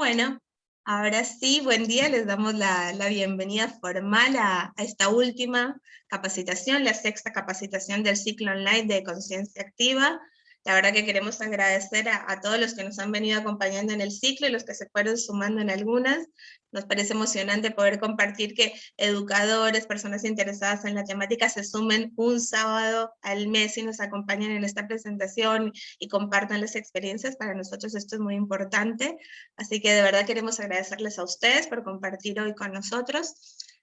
Bueno, ahora sí, buen día, les damos la, bienvenida formal a, esta última capacitación, la sexta capacitación del ciclo online de conciencia activa. La verdad que queremos agradecer a, todos los que nos han venido acompañando en el ciclo y los que se fueron sumando en algunas. Nos parece emocionante poder compartir que educadores, personas interesadas en la temática se sumen un sábado al mes y nos acompañen en esta presentación y compartan las experiencias. Para nosotros esto es muy importante. Así que de verdad queremos agradecerles a ustedes por compartir hoy con nosotros.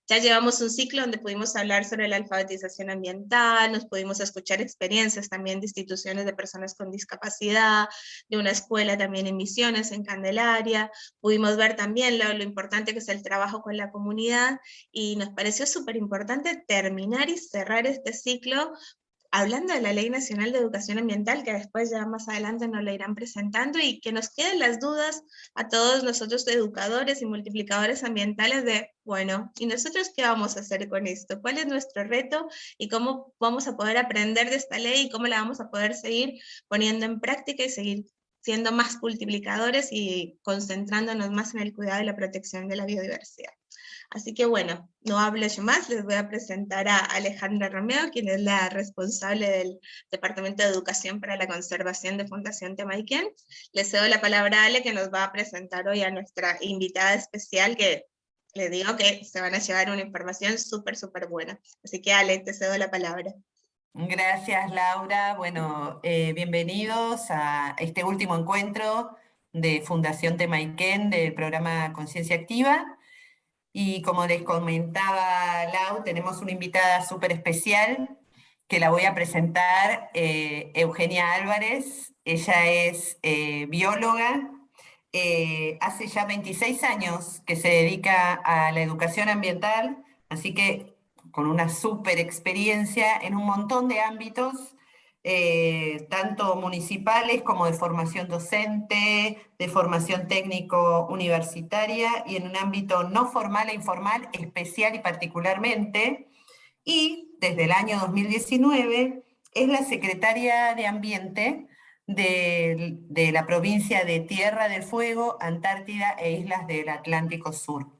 Ya llevamos un ciclo donde pudimos hablar sobre la alfabetización ambiental, nos pudimos escuchar experiencias también de instituciones de personas con discapacidad, de una escuela también en Misiones, en Candelaria, pudimos ver también lo, importante que es el trabajo con la comunidad, y nos pareció súper importante terminar y cerrar este ciclo hablando de la Ley Nacional de Educación Ambiental, que después ya más adelante nos la irán presentando, y que nos queden las dudas a todos nosotros educadores y multiplicadores ambientales de, bueno, ¿y nosotros qué vamos a hacer con esto? ¿Cuál es nuestro reto? ¿Y cómo vamos a poder aprender de esta ley? ¿Y cómo la vamos a poder seguir poniendo en práctica y seguir siendo más multiplicadores y concentrándonos más en el cuidado y la protección de la biodiversidad? Así que bueno, no hablo yo más, les voy a presentar a Alejandra Romeo, quien es la responsable del Departamento de Educación para la Conservación de Fundación Temaiken. Les cedo la palabra a Ale, que nos va a presentar hoy a nuestra invitada especial, que le digo que se van a llevar una información súper, súper buena. Así que Ale, te cedo la palabra. Gracias Laura, bueno, eh, bienvenidos a este último encuentro de Fundación Temaiken del programa Conciencia Activa. Y como les comentaba Lau, tenemos una invitada súper especial que la voy a presentar, eh, Eugenia Álvarez. Ella es eh, bióloga, eh, hace ya 26 años que se dedica a la educación ambiental, así que con una súper experiencia en un montón de ámbitos, eh, tanto municipales como de formación docente, de formación técnico universitaria y en un ámbito no formal e informal, especial y particularmente. Y desde el año 2019 es la secretaria de Ambiente de la provincia de Tierra del Fuego, Antártida e Islas del Atlántico Sur.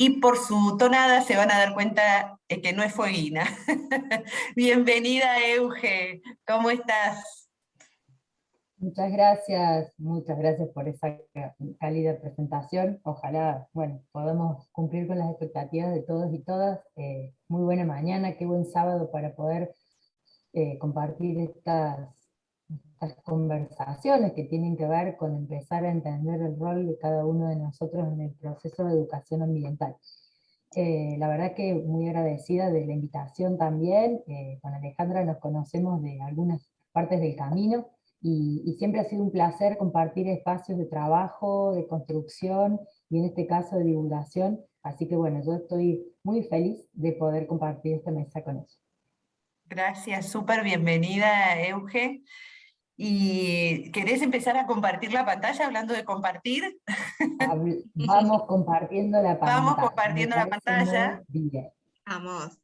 Y por su tonada se van a dar cuenta que no es fueguina. Bienvenida Euge, ¿cómo estás? Muchas gracias, muchas gracias por esa cálida presentación. Ojalá, bueno, podamos cumplir con las expectativas de todos y todas. Eh, muy buena mañana, qué buen sábado para poder eh, compartir estas estas conversaciones que tienen que ver con empezar a entender el rol de cada uno de nosotros en el proceso de educación ambiental. Eh, la verdad que muy agradecida de la invitación también, eh, con Alejandra nos conocemos de algunas partes del camino, y, y, siempre ha sido un placer compartir espacios de trabajo, de construcción, y en este caso de divulgación, así que bueno, yo estoy muy feliz de poder compartir esta mesa con ellos. Gracias, súper bienvenida Euge. ¿Y querés empezar a compartir la pantalla hablando de compartir? Vamos compartiendo la pantalla. Vamos compartiendo la pantalla. Vamos.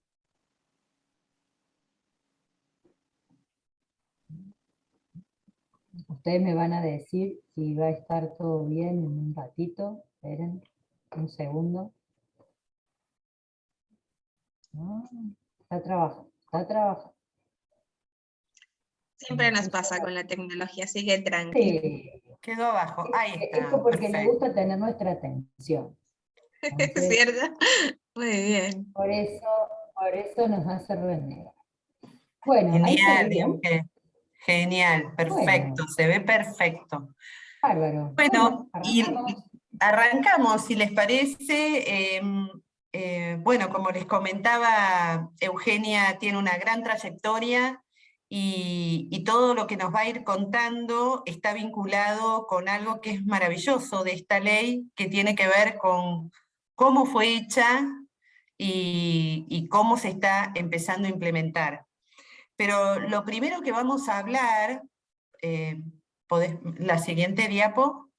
Ustedes me van a decir si va a estar todo bien en un ratito. Esperen un segundo. está trabajando, está trabajando. Siempre nos pasa con la tecnología, así que tranquilo. Sí. Quedó abajo, ahí está. Esto porque le gusta tener nuestra atención. ¿Es ¿Cierto? Muy bien. Por eso, por eso nos hace renegar. Bueno, genial, genial, perfecto, se ve perfecto. Bárbaro. Bueno, y arrancamos, si les parece. Em, eh, bueno, como les comentaba, Eugenia tiene una gran trayectoria y, todo lo que nos va a ir contando está vinculado con algo que es maravilloso de esta ley, que tiene que ver con cómo fue hecha y, cómo se está empezando a implementar. Pero lo primero que vamos a hablar, eh, la siguiente diapo,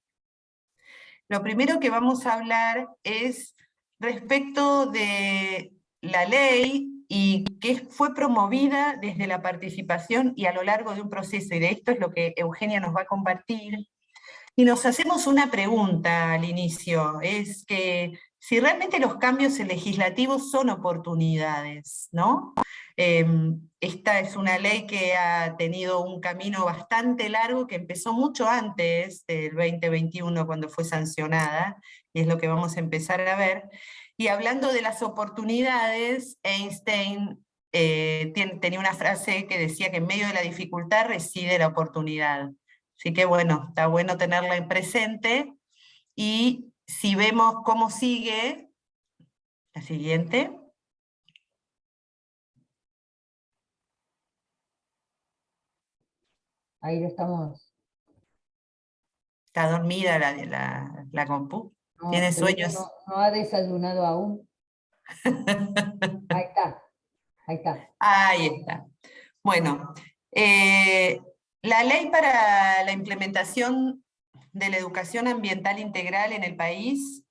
lo primero que vamos a hablar es respecto de la ley y que fue promovida desde la participación y a lo largo de un proceso, y de esto es lo que Eugenia nos va a compartir, Y nos hacemos una pregunta al inicio, es que si realmente los cambios legislativos son oportunidades, ¿no? Em, esta es una ley que ha tenido un camino bastante largo, que empezó mucho antes del 2021 cuando fue sancionada, y es lo que vamos a empezar a ver. Y hablando de las oportunidades, Einstein eh, tenía una frase que decía que en medio de la dificultad reside la oportunidad. Así que bueno, está bueno tenerla en presente, y si vemos cómo sigue, la siguiente, Ahí lo estamos. Está dormida la, la, la compu. Tiene sueños. No, ha desayunado aún. Ahí está. Ahí está. Ahí está. Bueno, eh, la ley para la implementación de la educación ambiental integral en el país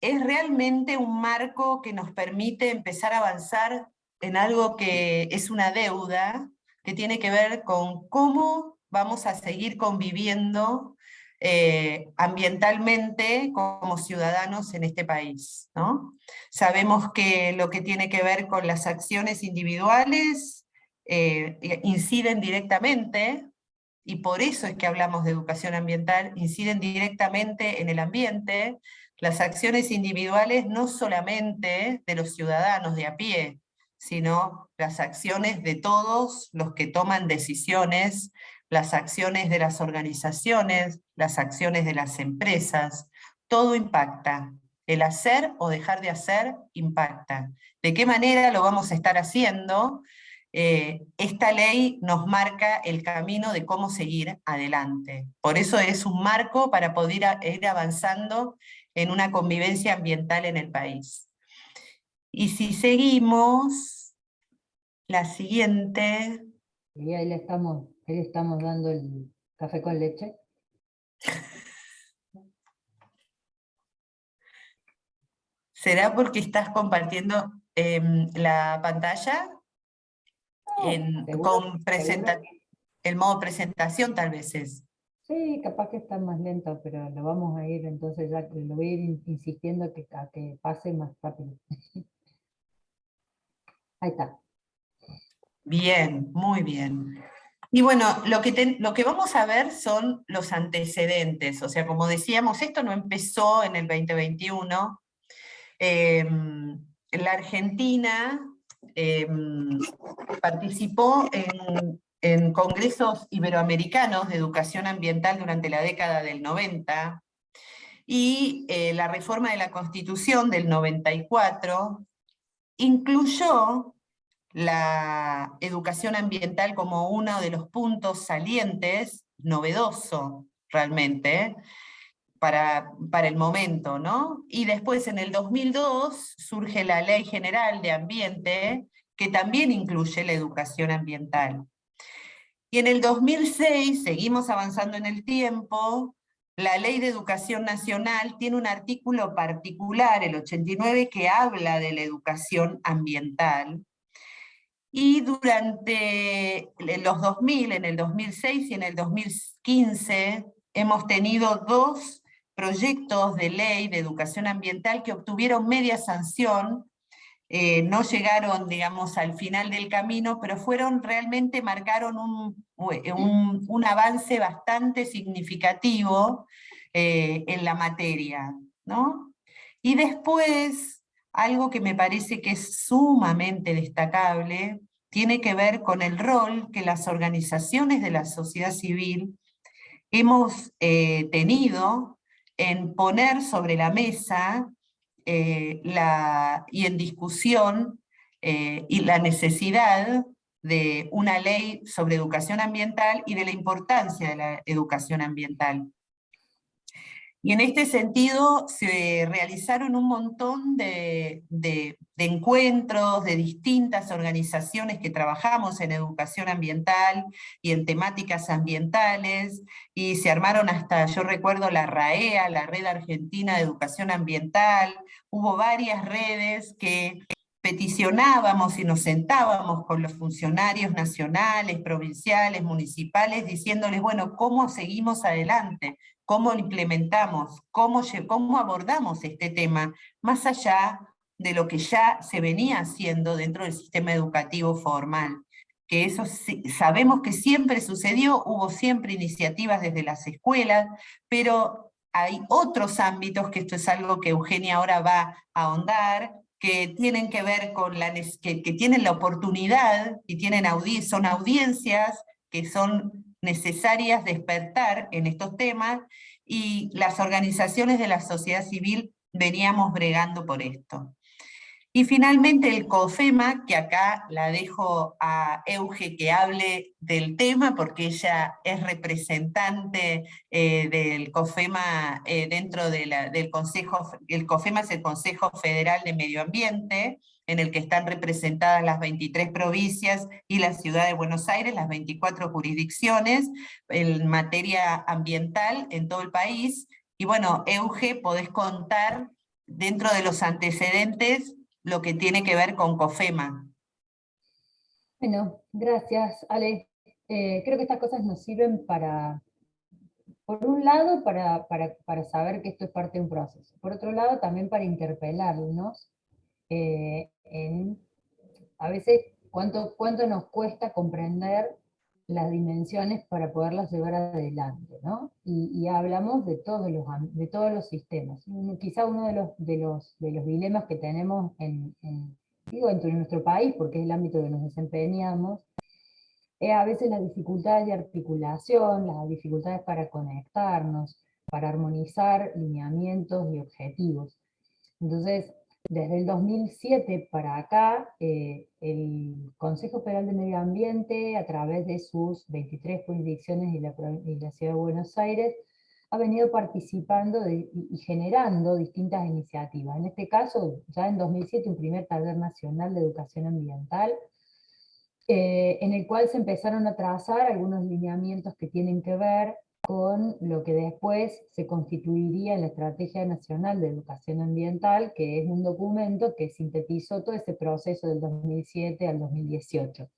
es realmente un marco que nos permite empezar a avanzar en algo que es una deuda que tiene que ver con cómo vamos a seguir conviviendo eh, ambientalmente como ciudadanos en este país. ¿no? Sabemos que lo que tiene que ver con las acciones individuales eh, inciden directamente, y por eso es que hablamos de educación ambiental, inciden directamente en el ambiente, las acciones individuales no solamente de los ciudadanos de a pie, sino las acciones de todos los que toman decisiones, las acciones de las organizaciones, las acciones de las empresas, todo impacta. El hacer o dejar de hacer impacta. ¿De qué manera lo vamos a estar haciendo? Eh, esta ley nos marca el camino de cómo seguir adelante. Por eso es un marco para poder ir avanzando en una convivencia ambiental en el país. Y si seguimos, la siguiente... Y ahí le estamos, ahí le estamos dando el café con leche. ¿Será porque estás compartiendo em, la pantalla? en, con el modo presentación tal vez es. Sí, capaz que está más lento, pero lo vamos a ir, entonces ya lo voy a ir insistiendo que, a que pase más rápido. Ahí está. Bien, muy bien. Y bueno, lo que, lo que vamos a ver son los antecedentes, o sea, como decíamos, esto no empezó en el 2021. Em, la Argentina em, participó en en congresos iberoamericanos de educación ambiental durante la década del 90, y eh, la reforma de la Constitución del 94 incluyó la educación ambiental como uno de los puntos salientes, novedoso realmente, para, para, el momento, ¿no? Y después en el 2002 surge la Ley General de Ambiente, que también incluye la educación ambiental. Y en el 2006, seguimos avanzando en el tiempo, la Ley de Educación Nacional tiene un artículo particular, el 89, que habla de la educación ambiental. Y durante los 2000, en el 2006 y en el 2015, hemos tenido dos proyectos de ley de educación ambiental que obtuvieron media sanción eh, no llegaron, digamos, al final del camino, pero fueron realmente, marcaron un, un, avance bastante significativo eh, en la materia. ¿no? Y después, algo que me parece que es sumamente destacable, tiene que ver con el rol que las organizaciones de la sociedad civil hemos eh, tenido en poner sobre la mesa eh, y en discusión eh, y la necesidad de una ley sobre educación ambiental y de la importancia de la educación ambiental. Y en este sentido se realizaron un montón de, encuentros de distintas organizaciones que trabajamos en educación ambiental y en temáticas ambientales, y se armaron hasta, yo recuerdo la RAEA, la Red Argentina de Educación Ambiental, hubo varias redes que peticionábamos y nos sentábamos con los funcionarios nacionales, provinciales, municipales, diciéndoles, bueno, ¿cómo seguimos adelante? ¿Cómo implementamos? ¿Cómo, cómo abordamos este tema? Más allá de lo que ya se venía haciendo dentro del sistema educativo formal. Que eso sabemos que siempre sucedió, hubo siempre iniciativas desde las escuelas, pero hay otros ámbitos, que esto es algo que Eugenia ahora va a ahondar, que tienen que ver con la que, que tienen la oportunidad y tienen son audiencias que son necesarias despertar en estos temas y las organizaciones de la sociedad civil veníamos bregando por esto. Y finalmente el COFEMA, que acá la dejo a Euge que hable del tema, porque ella es representante eh, del COFEMA eh, dentro del Consejo, el COFEMA es el Consejo Federal de Medio Ambiente, en el que están representadas las 23 provincias y la ciudad de Buenos Aires, las 24 jurisdicciones en materia ambiental en todo el país. Y bueno, Euge, podés contar dentro de los antecedentes lo que tiene que ver con COFEMA. Bueno, gracias Ale. Eh, creo que estas cosas nos sirven para, por un lado, para, para, saber que esto es parte de un proceso. Por otro lado, también para interpelarnos eh, en, a veces, cuánto, cuánto nos cuesta comprender las dimensiones para poderlas llevar adelante, ¿no? Y, hablamos de todos los, de todos los sistemas. Quizá uno de los, de los, de los dilemas que tenemos en, digo, en nuestro país, porque es el ámbito que nos desempeñamos, es a veces la dificultad de articulación, las dificultades para conectarnos, para armonizar lineamientos y objetivos. Entonces, desde el 2007 para acá, eh, el Consejo Federal de Medio Ambiente, a través de sus 23 jurisdicciones y la, Ciudad de Buenos Aires, ha venido participando y generando distintas iniciativas. En este caso, ya en 2007, un primer taller nacional de educación ambiental, eh, en el cual se empezaron a trazar algunos lineamientos que tienen que ver con lo que después se constituiría en la Estrategia Nacional de Educación Ambiental, que es un documento que sintetizó todo ese proceso del 2007 al 2018.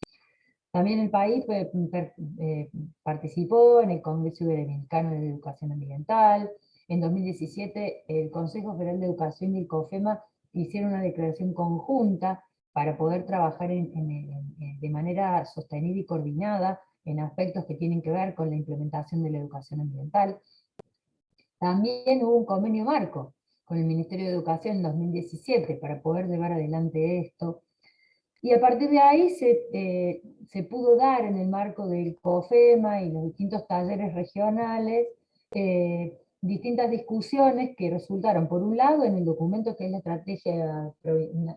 También el país eh, participó en el Congreso Iberoamericano de Educación Ambiental, en 2017 el Consejo Federal de Educación y el COFEMA hicieron una declaración conjunta para poder trabajar de manera sostenida y coordinada en aspectos que tienen que ver con la implementación de la educación ambiental. También hubo un convenio marco con el Ministerio de Educación en 2017 para poder llevar adelante esto. Y a partir de ahí se, eh, se pudo dar en el marco del COFEMA y los distintos talleres regionales eh, distintas discusiones que resultaron, por un lado, en el documento que es la Estrategia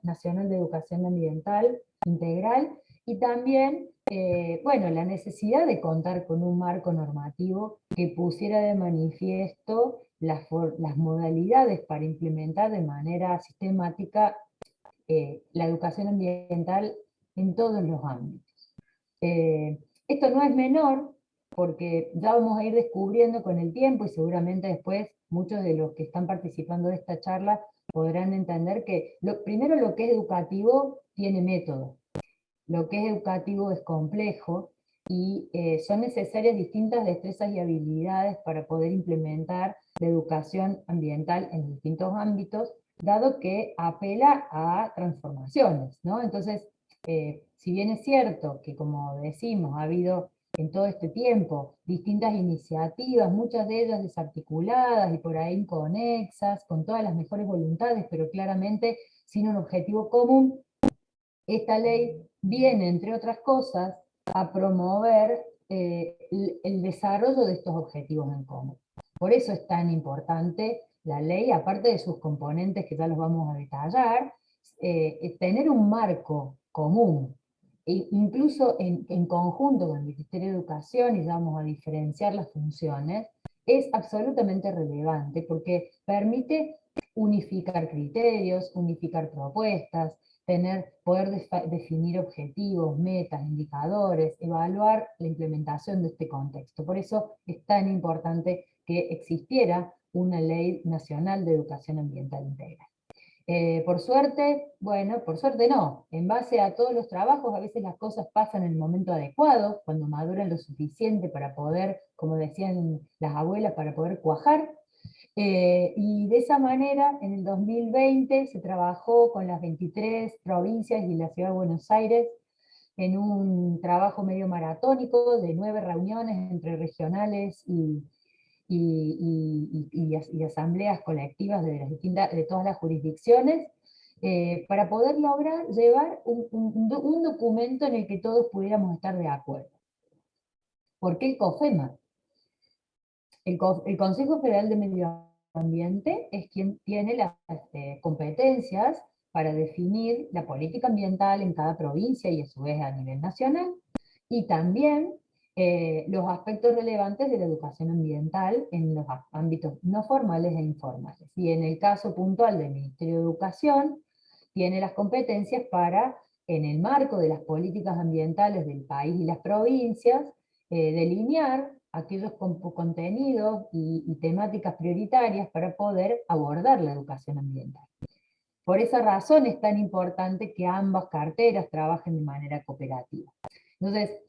Nacional de Educación Ambiental Integral, y también, eh, bueno, la necesidad de contar con un marco normativo que pusiera de manifiesto las, modalidades para implementar de manera sistemática eh, la educación ambiental en todos los ámbitos. Eh, esto no es menor, porque ya vamos a ir descubriendo con el tiempo, y seguramente después muchos de los que están participando de esta charla podrán entender que lo, primero lo que es educativo tiene método, lo que es educativo es complejo y eh, son necesarias distintas destrezas y habilidades para poder implementar la educación ambiental en distintos ámbitos, dado que apela a transformaciones. ¿no? Entonces, eh, si bien es cierto que, como decimos, ha habido en todo este tiempo distintas iniciativas, muchas de ellas desarticuladas y por ahí inconexas, con todas las mejores voluntades, pero claramente sin un objetivo común, esta ley viene, entre otras cosas, a promover eh, el, desarrollo de estos objetivos en común. Por eso es tan importante la ley, aparte de sus componentes que ya los vamos a detallar, eh, tener un marco común, e incluso en, en, conjunto con el Ministerio de Educación, y vamos a diferenciar las funciones, es absolutamente relevante porque permite unificar criterios, unificar propuestas, tener, poder definir objetivos, metas, indicadores, evaluar la implementación de este contexto. Por eso es tan importante que existiera una ley nacional de educación ambiental integral. Eh, por suerte, bueno, por suerte no, en base a todos los trabajos a veces las cosas pasan en el momento adecuado, cuando maduran lo suficiente para poder, como decían las abuelas, para poder cuajar, eh, y de esa manera, en el 2020 se trabajó con las 23 provincias y la Ciudad de Buenos Aires en un trabajo medio maratónico de nueve reuniones entre regionales y, asambleas colectivas de todas las jurisdicciones, eh, para poder lograr llevar un, un, documento en el que todos pudiéramos estar de acuerdo. ¿Por qué el COFEMA? El, el Consejo Federal de Medio Ambiente es quien tiene las este, competencias para definir la política ambiental en cada provincia y a su vez a nivel nacional, y también eh, los aspectos relevantes de la educación ambiental en los ámbitos no formales e informales. Y en el caso puntual del Ministerio de Educación, tiene las competencias para, en el marco de las políticas ambientales del país y las provincias, eh, delinear aquellos contenidos y, temáticas prioritarias para poder abordar la educación ambiental. Por esa razón es tan importante que ambas carteras trabajen de manera cooperativa. Entonces,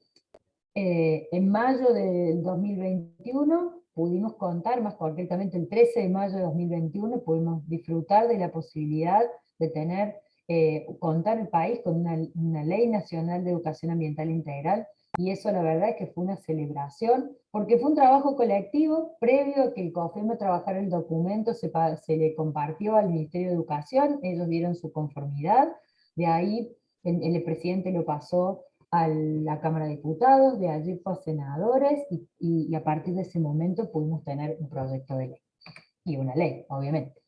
eh, en mayo del 2021 pudimos contar, más concretamente el 13 de mayo de 2021, pudimos disfrutar de la posibilidad de tener, eh, contar el país con una, una Ley Nacional de Educación Ambiental Integral, y eso la verdad es que fue una celebración, porque fue un trabajo colectivo, previo a que el COFEMA trabajara el documento, se, se le compartió al Ministerio de Educación, ellos dieron su conformidad, de ahí el, el presidente lo pasó a la Cámara de Diputados, de allí fue a senadores, y, y, a partir de ese momento pudimos tener un proyecto de ley, y una ley, obviamente.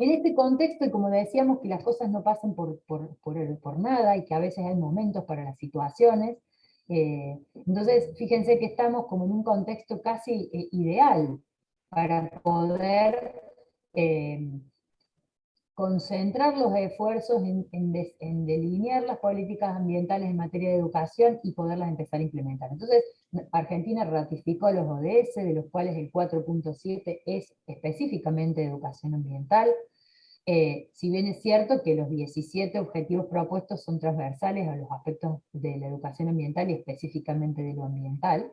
En este contexto, y como decíamos que las cosas no pasan por, por, por, nada, y que a veces hay momentos para las situaciones, eh, entonces fíjense que estamos como en un contexto casi eh, ideal para poder eh, concentrar los esfuerzos en, delinear las políticas ambientales en materia de educación y poderlas empezar a implementar. Entonces, Argentina ratificó los ODS, de los cuales el 4.7 es específicamente educación ambiental, eh, si bien es cierto que los 17 objetivos propuestos son transversales a los aspectos de la educación ambiental y específicamente de lo ambiental,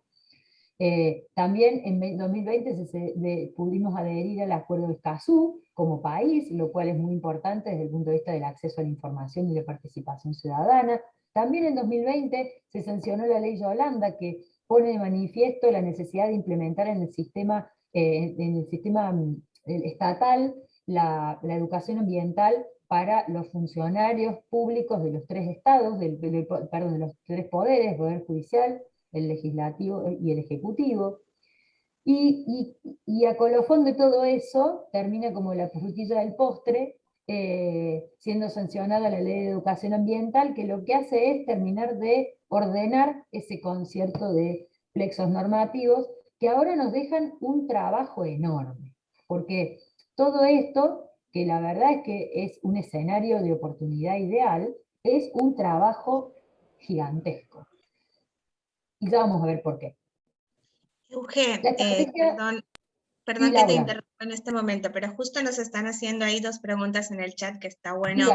eh, también en 2020 se, pudimos adherir al acuerdo de Escazú como país, lo cual es muy importante desde el punto de vista del acceso a la información y la participación ciudadana. También en 2020 se sancionó la ley Yolanda que pone de manifiesto la necesidad de implementar en el sistema, eh, en el sistema mm, estatal la, educación ambiental para los funcionarios públicos de los tres estados, del, de los tres poderes, Poder Judicial, el legislativo y el ejecutivo. Y, a colofón de todo eso, termina como la frutilla del postre, eh, siendo sancionada la ley de educación ambiental, que lo que hace es terminar de ordenar ese concierto de plexos normativos, que ahora nos dejan un trabajo enorme, porque todo esto, que la verdad es que es un escenario de oportunidad ideal, es un trabajo gigantesco. Y ya vamos a ver por qué. Euge, eh, perdón, perdón que te interrumpa en este momento, pero justo nos están haciendo ahí dos preguntas en el chat que está bueno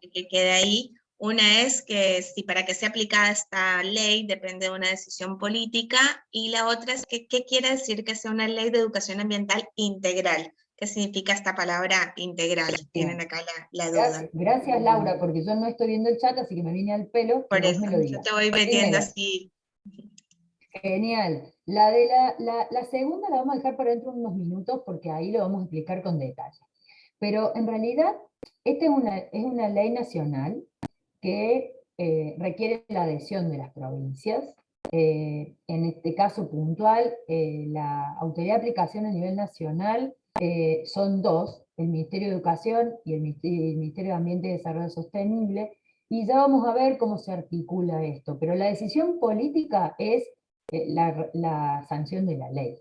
que quede ahí. Una es que si para que sea aplicada esta ley depende de una decisión política, y la otra es que qué quiere decir que sea una ley de educación ambiental integral. ¿Qué significa esta palabra integral? Tienen acá la, duda. Gracias, Laura, porque yo no estoy viendo el chat, así que me vine al pelo. Por eso, yo te voy metiendo así. Genial. La, de la, segunda la vamos a dejar para dentro de unos minutos, porque ahí lo vamos a explicar con detalle. Pero en realidad, esta es una, es una ley nacional que eh, requiere la adhesión de las provincias. Eh, en este caso puntual, eh, la autoridad de aplicación a nivel nacional son dos, el Ministerio de Educación y el Ministerio de Ambiente y Desarrollo Sostenible, y ya vamos a ver cómo se articula esto, pero la decisión política es eh, la, sanción de la ley.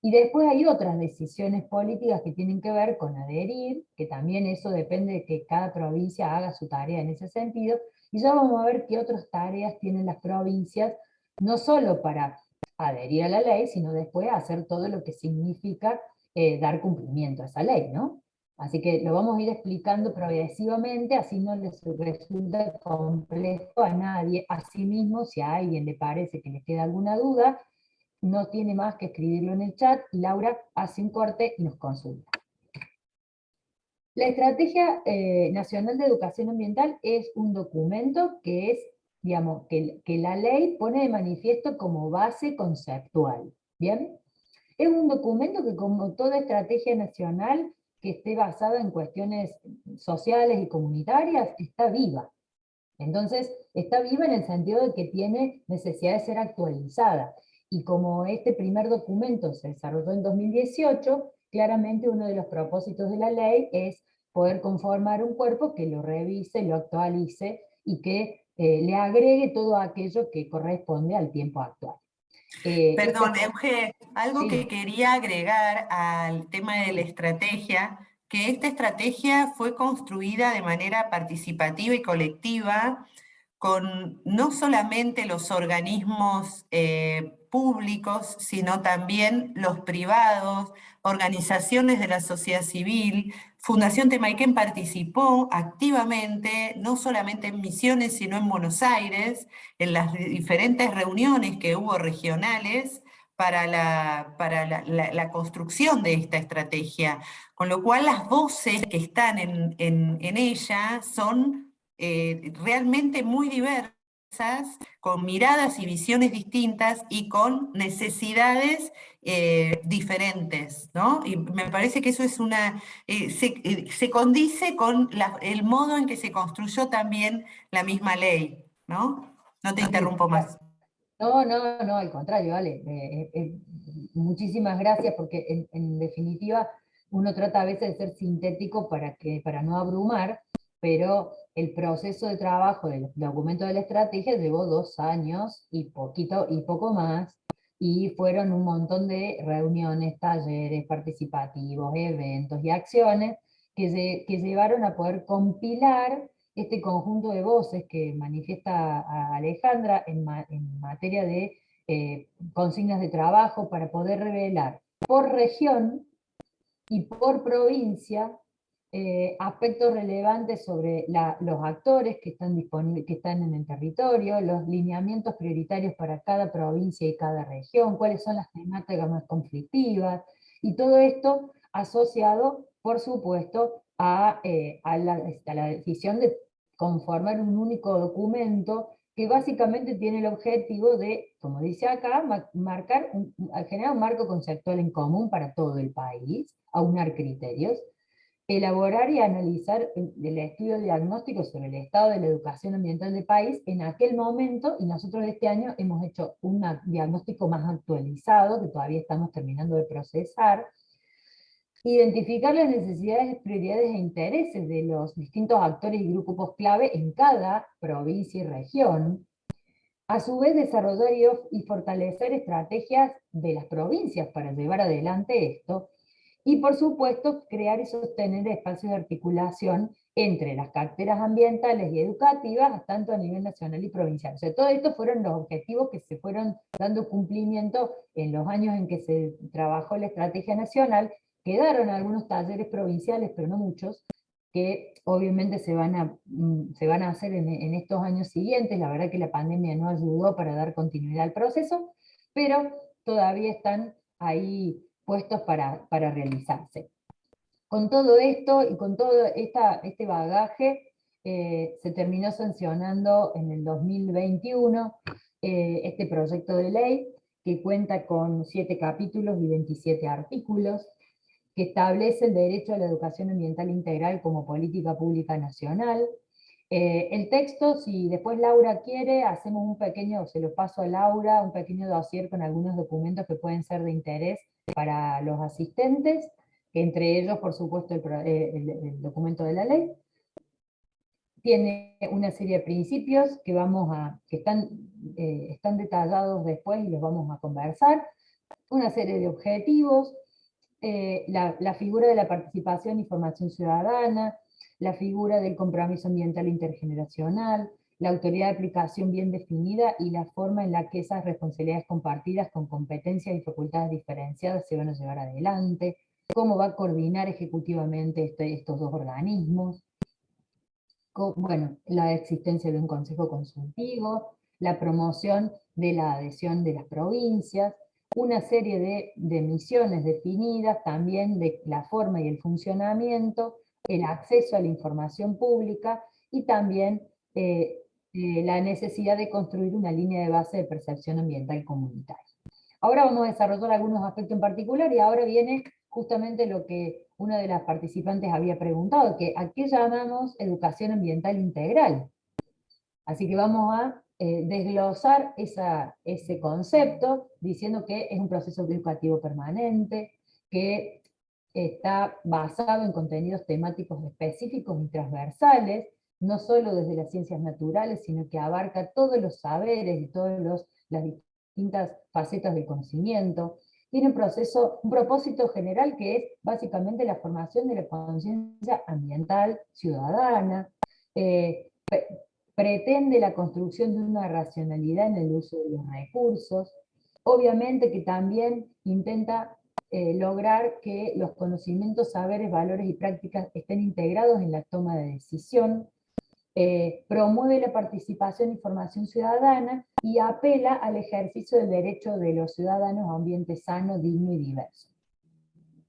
Y después hay otras decisiones políticas que tienen que ver con adherir, que también eso depende de que cada provincia haga su tarea en ese sentido, y ya vamos a ver qué otras tareas tienen las provincias, no solo para adherir a la ley, sino después hacer todo lo que significa eh, dar cumplimiento a esa ley, ¿no? Así que lo vamos a ir explicando progresivamente, así no les resulta complejo a nadie. Asimismo, si a alguien le parece que le queda alguna duda, no tiene más que escribirlo en el chat, Laura hace un corte y nos consulta. La Estrategia eh, Nacional de Educación Ambiental es un documento que es, digamos, que, la ley pone de manifiesto como base conceptual, ¿bien? Es un documento que como toda estrategia nacional que esté basada en cuestiones sociales y comunitarias, está viva. Entonces, está viva en el sentido de que tiene necesidad de ser actualizada. Y como este primer documento se desarrolló en 2018, claramente uno de los propósitos de la ley es poder conformar un cuerpo que lo revise, lo actualice y que eh, le agregue todo aquello que corresponde al tiempo actual. Eh, Perdón, Euge, algo que quería agregar al tema de la estrategia, que esta estrategia fue construida de manera participativa y colectiva con no solamente los organismos eh, públicos, sino también los privados, organizaciones de la sociedad civil. Fundación Temaiken participó activamente, no solamente en Misiones, sino en Buenos Aires, en las diferentes reuniones que hubo regionales para la, para la, construcción de esta estrategia. Con lo cual las voces que están en, en, ella son eh, realmente muy diversas con miradas y visiones distintas y con necesidades eh, diferentes, ¿no? Y me parece que eso es una, eh, eh, se, condice con el modo en que se construyó también la misma ley, ¿no? No te interrumpo más. No, no, no, al contrario, vale. muchísimas gracias porque en, en, definitiva uno trata a veces de ser sintético para, que, para no abrumar, pero el proceso de trabajo del documento de la estrategia llevó dos años y poquito y poco más, y fueron un montón de reuniones, talleres participativos, eventos y acciones que, que llevaron a poder compilar este conjunto de voces que manifiesta Alejandra en, materia de eh, consignas de trabajo para poder revelar por región y por provincia eh, aspectos relevantes sobre los actores que están, que están en el territorio, los lineamientos prioritarios para cada provincia y cada región, cuáles son las temáticas más conflictivas, y todo esto asociado, por supuesto, a, eh, la, la decisión de conformar un único documento que básicamente tiene el objetivo de, como dice acá, marcar generar un marco conceptual en común para todo el país, aunar criterios, elaborar y analizar el estudio diagnóstico sobre el estado de la educación ambiental del país en aquel momento, y nosotros este año hemos hecho un diagnóstico más actualizado, que todavía estamos terminando de procesar, identificar las necesidades, prioridades e intereses de los distintos actores y grupos clave en cada provincia y región, a su vez desarrollar y fortalecer estrategias de las provincias para llevar adelante esto, y por supuesto, crear y sostener espacios de articulación entre las carteras ambientales y educativas, tanto a nivel nacional y provincial. O sea, todo esto fueron los objetivos que se fueron dando cumplimiento en los años en que se trabajó la estrategia nacional, quedaron algunos talleres provinciales, pero no muchos, que obviamente se van a, mm, se van a hacer en, en estos años siguientes, la verdad que la pandemia no ayudó para dar continuidad al proceso, pero todavía están ahí puestos para, para realizarse. Con todo esto y con todo esta, este bagaje, eh, se terminó sancionando en el 2021 eh, este proyecto de ley, que cuenta con siete capítulos y 27 artículos, que establece el derecho a la educación ambiental integral como política pública nacional. Eh, el texto, si después Laura quiere, hacemos un pequeño, se lo paso a Laura, un pequeño dossier con algunos documentos que pueden ser de interés para los asistentes, entre ellos, por supuesto, eh, el, documento de la ley. Tiene una serie de principios que, vamos a, que están, eh, están detallados después y los vamos a conversar. Una serie de objetivos, eh, la, la figura de la participación y formación ciudadana, la figura del compromiso ambiental intergeneracional, la autoridad de aplicación bien definida y la forma en la que esas responsabilidades compartidas con competencias y facultades diferenciadas se van a llevar adelante, cómo va a coordinar ejecutivamente este, estos dos organismos, bueno, la existencia de un consejo consultivo, la promoción de la adhesión de las provincias, una serie de, misiones definidas, también de la forma y el funcionamiento, el acceso a la información pública y también eh, eh, la necesidad de construir una línea de base de percepción ambiental comunitaria. Ahora vamos a desarrollar algunos aspectos en particular y ahora viene justamente lo que una de las participantes había preguntado, que ¿a qué llamamos educación ambiental integral? Así que vamos a eh, desglosar ese concepto diciendo que es un proceso educativo permanente, que está basado en contenidos temáticos específicos y transversales, no solo desde las ciencias naturales, sino que abarca todos los saberes y todas las distintas facetas del conocimiento, tiene un, proceso, un propósito general que es básicamente la formación de la conciencia ambiental ciudadana, eh, pretende la construcción de una racionalidad en el uso de los recursos, obviamente que también intenta eh, lograr que los conocimientos, saberes, valores y prácticas estén integrados en la toma de decisión, eh, promueve la participación y formación ciudadana y apela al ejercicio del derecho de los ciudadanos a un ambiente sano, digno y diverso.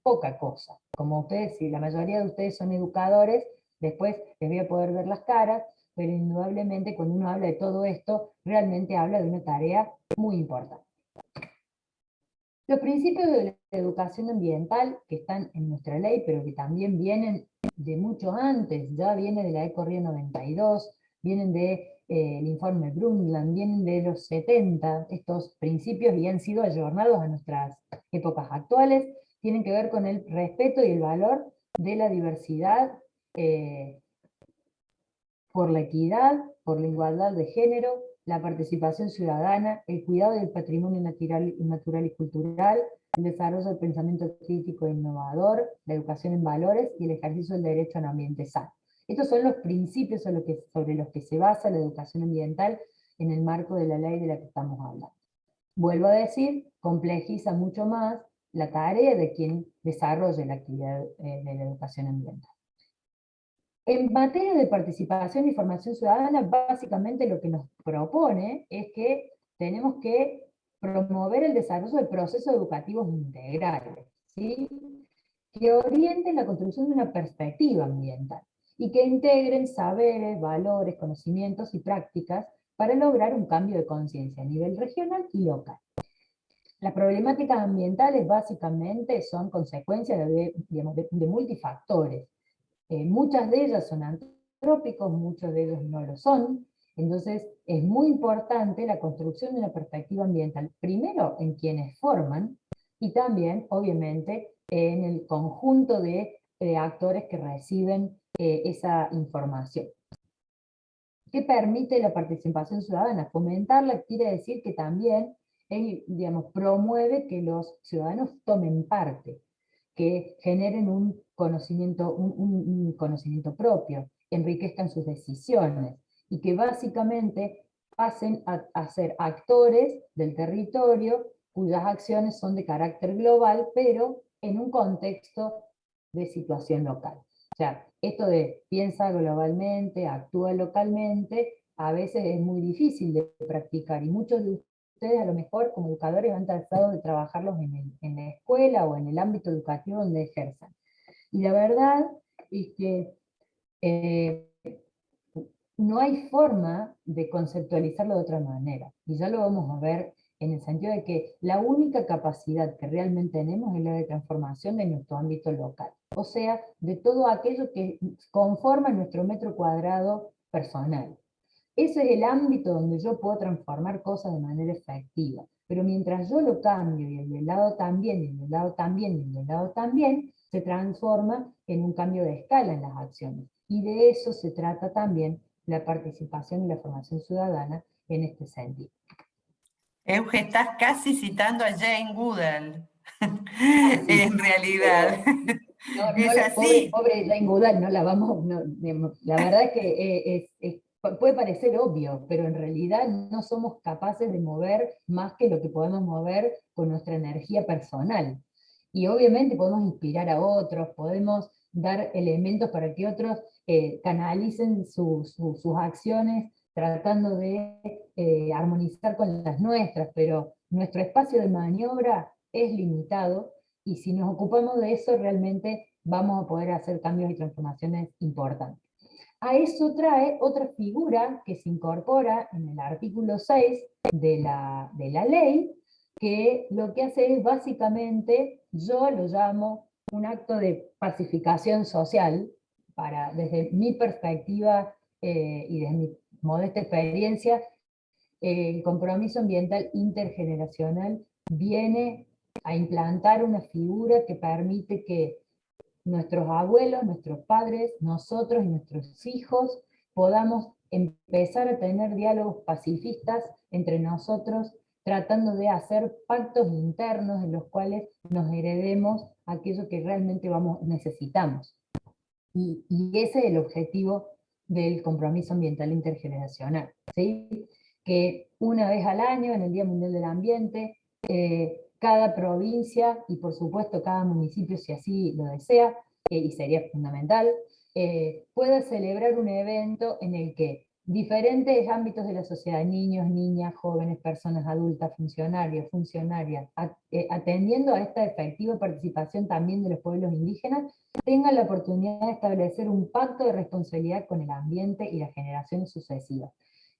Poca cosa. Como ustedes, si la mayoría de ustedes son educadores, después les voy a poder ver las caras, pero indudablemente cuando uno habla de todo esto, realmente habla de una tarea muy importante. Los principios de la educación ambiental que están en nuestra ley, pero que también vienen de mucho antes, ya viene de la ECORRIA 92, vienen del de, eh, informe Brundtland, vienen de los 70, estos principios y han sido ayornados a nuestras épocas actuales, tienen que ver con el respeto y el valor de la diversidad, eh, por la equidad, por la igualdad de género, la participación ciudadana, el cuidado del patrimonio natural, y cultural, el desarrollo del pensamiento crítico e innovador, la educación en valores y el ejercicio del derecho a un ambiente sano. Estos son los principios sobre los, que, sobre los que se basa la educación ambiental en el marco de la ley de la que estamos hablando. Vuelvo a decir, complejiza mucho más la tarea de quien desarrolle la actividad eh, de la educación ambiental. En materia de participación y formación ciudadana, básicamente lo que nos propone es que tenemos que promover el desarrollo de procesos educativos integrales, ¿sí? que orienten la construcción de una perspectiva ambiental y que integren saberes, valores, conocimientos y prácticas para lograr un cambio de conciencia a nivel regional y local. Las problemáticas ambientales básicamente son consecuencias de, de, multifactores. Eh, muchas de ellas son antrópicos, muchos de ellos no lo son, entonces, es muy importante la construcción de una perspectiva ambiental, primero en quienes forman, y también, obviamente, en el conjunto de eh, actores que reciben eh, esa información. ¿Qué permite la participación ciudadana? Fomentarla quiere decir que también digamos, promueve que los ciudadanos tomen parte, que generen un conocimiento, un conocimiento propio, enriquezcan sus decisiones, y que básicamente pasen a, ser actores del territorio cuyas acciones son de carácter global, pero en un contexto de situación local. O sea, esto de piensa globalmente, actúa localmente, a veces es muy difícil de practicar, y muchos de ustedes a lo mejor como educadores han tratado de trabajarlos en, la escuela o en el ámbito educativo donde ejerzan. Y la verdad es que eh, no hay forma de conceptualizarlo de otra manera. Y ya lo vamos a ver en el sentido de que la única capacidad que realmente tenemos es la de transformación de nuestro ámbito local. O sea, de todo aquello que conforma nuestro metro cuadrado personal. Ese es el ámbito donde yo puedo transformar cosas de manera efectiva. Pero mientras yo lo cambio, y el del lado también, y el del lado también, y el del lado también, se transforma en un cambio de escala en las acciones. Y de eso se trata también la participación y la formación ciudadana en este sentido. Euge, estás casi citando a Jane Goodall, en realidad. es así. Pobre, Jane Goodall, no la vamos, la verdad es que eh, puede parecer obvio, pero en realidad no somos capaces de mover más que lo que podemos mover con nuestra energía personal. y obviamente podemos inspirar a otros, podemos dar elementos para que otros eh, canalicen sus acciones tratando de eh, armonizar con las nuestras, pero nuestro espacio de maniobra es limitado, y si nos ocupamos de eso realmente vamos a poder hacer cambios y transformaciones importantes. A eso trae otra figura que se incorpora en el artículo 6 de la, de la ley, que lo que hace es básicamente, yo lo llamo un acto de pacificación social, para, desde mi perspectiva eh, y desde mi modesta experiencia, el compromiso ambiental intergeneracional viene a implantar una figura que permite que nuestros abuelos, nuestros padres, nosotros y nuestros hijos podamos empezar a tener diálogos pacifistas entre nosotros, tratando de hacer pactos internos en los cuales nos heredemos aquello que realmente vamos, necesitamos. Y, y ese es el objetivo del compromiso ambiental intergeneracional, que una vez al año, en el Día Mundial del Ambiente, eh, cada provincia y por supuesto cada municipio, si así lo desea, eh, y sería fundamental, eh, pueda celebrar un evento en el que diferentes ámbitos de la sociedad, niños, niñas, jóvenes, personas adultas, funcionarios, funcionarias, atendiendo a esta efectiva participación también de los pueblos indígenas, tengan la oportunidad de establecer un pacto de responsabilidad con el ambiente y las generaciones sucesivas.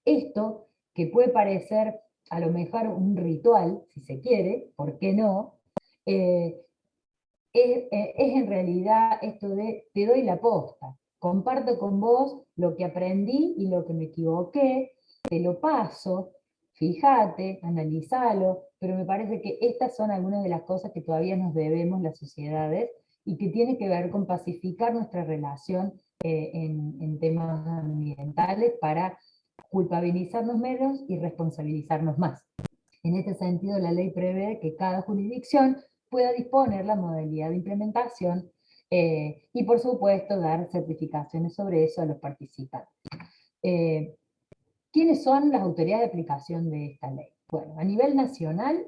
Esto, que puede parecer a lo mejor un ritual, si se quiere, ¿por qué no? Eh, es, eh, es, en realidad esto de te doy la posta, comparto con vos lo que aprendí y lo que me equivoqué, te lo paso, fíjate, analizalo, pero me parece que estas son algunas de las cosas que todavía nos debemos las sociedades y que tiene que ver con pacificar nuestra relación eh, en, temas ambientales para culpabilizarnos menos y responsabilizarnos más. En este sentido, la ley prevé que cada jurisdicción pueda disponer la modalidad de implementación eh, y, por supuesto, dar certificaciones sobre eso a los participantes. Eh, ¿Quiénes son las autoridades de aplicación de esta ley? Bueno, a nivel nacional,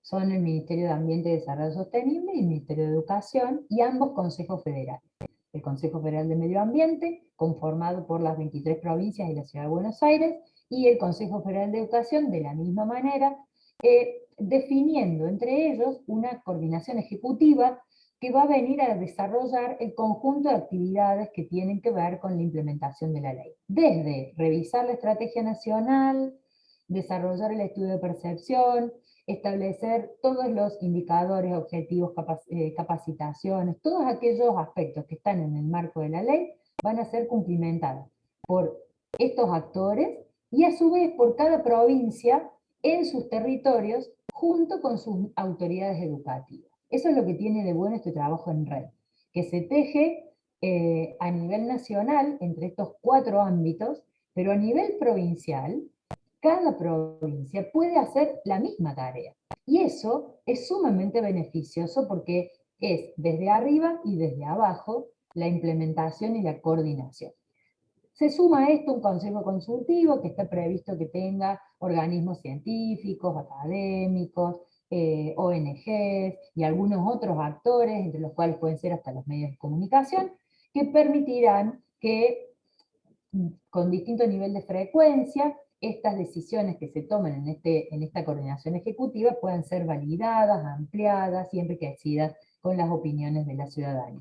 son el Ministerio de Ambiente y Desarrollo Sostenible y el Ministerio de Educación, y ambos consejos federales. El Consejo Federal de Medio Ambiente, conformado por las 23 provincias y la Ciudad de Buenos Aires, y el Consejo Federal de Educación, de la misma manera, eh, definiendo entre ellos una coordinación ejecutiva que va a venir a desarrollar el conjunto de actividades que tienen que ver con la implementación de la ley. Desde revisar la estrategia nacional, desarrollar el estudio de percepción, establecer todos los indicadores, objetivos, eh, capacitaciones, todos aquellos aspectos que están en el marco de la ley van a ser cumplimentados por estos actores y a su vez por cada provincia en sus territorios junto con sus autoridades educativas. Eso es lo que tiene de bueno este trabajo en red, que se teje eh, a nivel nacional entre estos cuatro ámbitos, pero a nivel provincial cada provincia puede hacer la misma tarea. Y eso es sumamente beneficioso porque es desde arriba y desde abajo la implementación y la coordinación. Se suma a esto un consejo consultivo que está previsto que tenga organismos científicos, académicos, eh, ONGs y algunos otros actores, entre los cuales pueden ser hasta los medios de comunicación, que permitirán que con distinto nivel de frecuencia estas decisiones que se toman en, este, en esta coordinación ejecutiva puedan ser validadas, ampliadas y enriquecidas con las opiniones de la ciudadanía.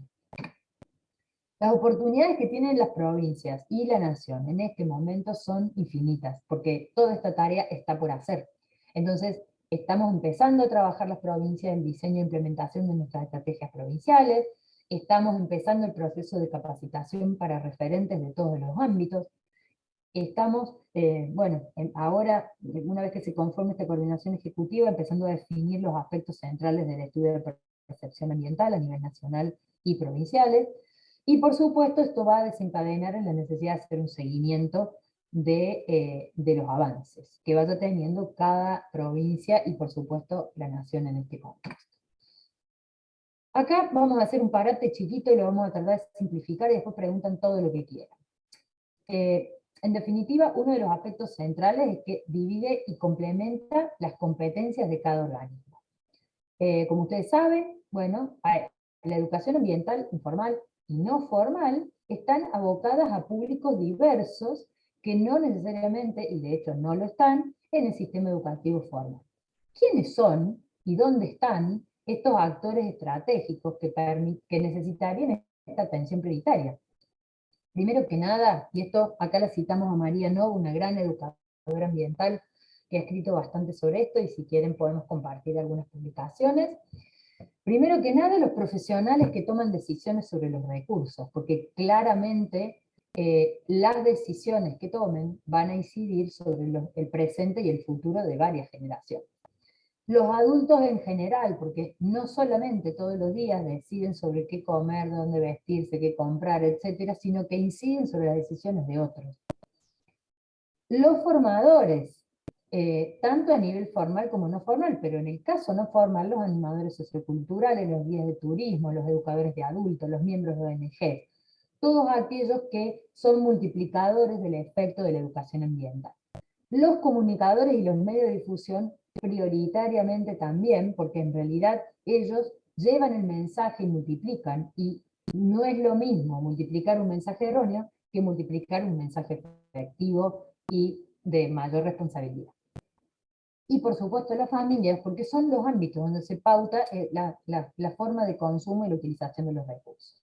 Las oportunidades que tienen las provincias y la nación en este momento son infinitas, porque toda esta tarea está por hacer. Entonces, estamos empezando a trabajar las provincias en diseño e implementación de nuestras estrategias provinciales, estamos empezando el proceso de capacitación para referentes de todos los ámbitos, estamos, eh, bueno, ahora, una vez que se conforme esta coordinación ejecutiva, empezando a definir los aspectos centrales del estudio de percepción ambiental a nivel nacional y provinciales, y por supuesto esto va a desencadenar en la necesidad de hacer un seguimiento de, eh, de los avances que vaya teniendo cada provincia y por supuesto la nación en este contexto. Acá vamos a hacer un parate chiquito y lo vamos a tratar de simplificar y después preguntan todo lo que quieran. Eh, en definitiva, uno de los aspectos centrales es que divide y complementa las competencias de cada organismo. Eh, como ustedes saben, Bueno, la educación ambiental informal y no formal están abocadas a públicos diversos que no necesariamente, y de hecho no lo están, en el sistema educativo formal. ¿Quiénes son y dónde están estos actores estratégicos que, que necesitarían esta atención prioritaria? Primero que nada, y esto acá la citamos a María No, una gran educadora ambiental que ha escrito bastante sobre esto, y si quieren podemos compartir algunas publicaciones. Primero que nada, los profesionales que toman decisiones sobre los recursos, porque claramente eh, las decisiones que tomen van a incidir sobre el presente y el futuro de varias generaciones. Los adultos en general, porque no solamente todos los días deciden sobre qué comer, dónde vestirse, qué comprar, etcétera, sino que inciden sobre las decisiones de otros. Los formadores, eh, tanto a nivel formal como no formal, pero en el caso no formal, los animadores socioculturales, los guías de turismo, los educadores de adultos, los miembros de ONG, todos aquellos que son multiplicadores del efecto de la educación ambiental. Los comunicadores y los medios de difusión prioritariamente también, porque en realidad ellos llevan el mensaje y multiplican, y no es lo mismo multiplicar un mensaje erróneo que multiplicar un mensaje efectivo y de mayor responsabilidad. Y por supuesto las familias, porque son los ámbitos donde se pauta eh, la, la forma de consumo y la utilización de los recursos.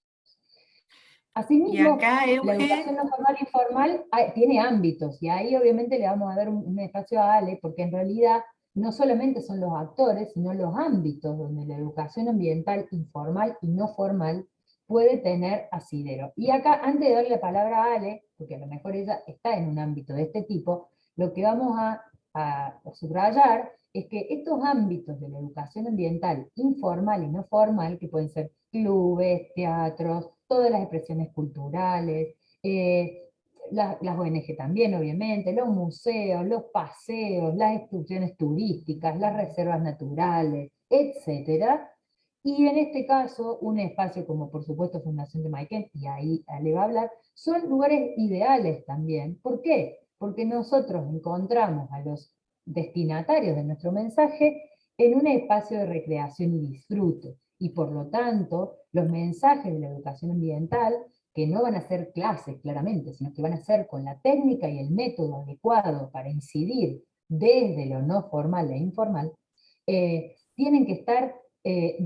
Asimismo, la educación no formal y formal tiene ámbitos, y ahí obviamente le vamos a dar un, espacio a Ale, porque en realidad no solamente son los actores, sino los ámbitos donde la educación ambiental informal y no formal puede tener asidero. Y acá, antes de darle la palabra a Ale, porque a lo mejor ella está en un ámbito de este tipo, lo que vamos a, a subrayar es que estos ámbitos de la educación ambiental informal y no formal, que pueden ser clubes, teatros, todas las expresiones culturales, eh, las ONG también, obviamente, los museos, los paseos, las excursiones turísticas, las reservas naturales, etc. Y en este caso, un espacio como por supuesto Fundación de Maiken, y ahí le va a hablar, son lugares ideales también. ¿Por qué? Porque nosotros encontramos a los destinatarios de nuestro mensaje en un espacio de recreación y disfrute y por lo tanto los mensajes de la educación ambiental, que no van a ser clases claramente, sino que van a ser con la técnica y el método adecuado para incidir desde lo no formal e informal, eh, tienen que estar eh,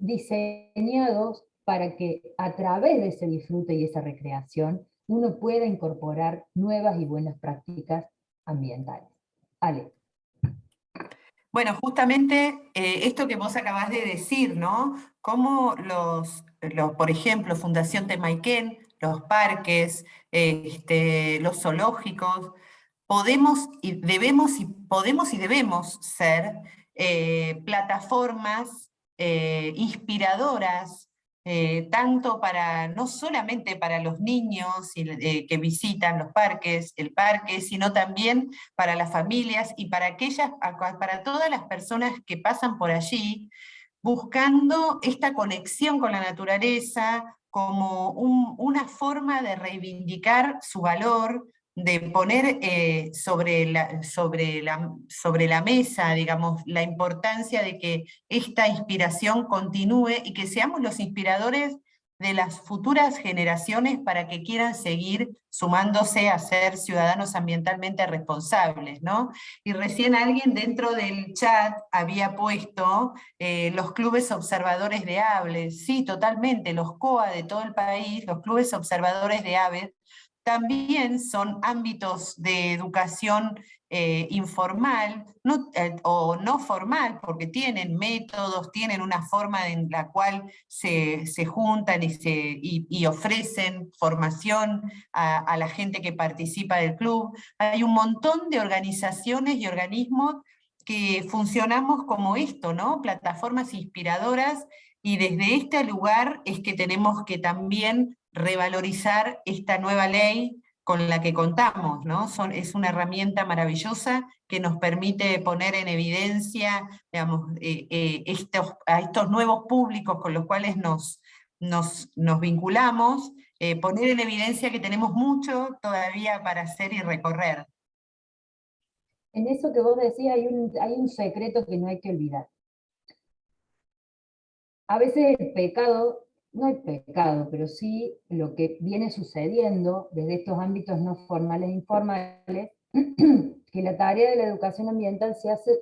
diseñados para que a través de ese disfrute y esa recreación uno pueda incorporar nuevas y buenas prácticas ambientales. Ale. Bueno, justamente eh, esto que vos acabás de decir, ¿no? Cómo los, por ejemplo, Fundación Temaiken, los parques, este, los zoológicos, podemos y debemos y podemos y debemos ser eh, plataformas eh, inspiradoras eh, tanto para, no solamente para los niños que visitan los parques, el parque, sino también para las familias y para, aquellas, para todas las personas que pasan por allí, buscando esta conexión con la naturaleza como una forma de reivindicar su valor, de poner eh, sobre, la, sobre, la, sobre la mesa, digamos, la importancia de que esta inspiración continúe y que seamos los inspiradores de las futuras generaciones para que quieran seguir sumándose a ser ciudadanos ambientalmente responsables, ¿no? Y recién alguien dentro del chat había puesto eh, los clubes observadores de aves, sí, totalmente, los COA de todo el país, los clubes observadores de aves, también son ámbitos de educación eh, informal eh, o no formal, porque tienen métodos, tienen una forma en la cual se, juntan y, se, y, ofrecen formación a, la gente que participa del club. Hay un montón de organizaciones y organismos que funcionamos como esto, ¿no? plataformas inspiradoras, y desde este lugar es que tenemos que también revalorizar esta nueva ley con la que contamos, ¿no? Son, es una herramienta maravillosa que nos permite poner en evidencia digamos, eh, eh, estos, a estos nuevos públicos con los cuales nos, nos, vinculamos, eh, poner en evidencia que tenemos mucho todavía para hacer y recorrer. En eso que vos decías hay un, hay un secreto que no hay que olvidar. a veces el pecado, no hay pecado, pero sí lo que viene sucediendo desde estos ámbitos no formales e informales, que la tarea de la educación ambiental se hace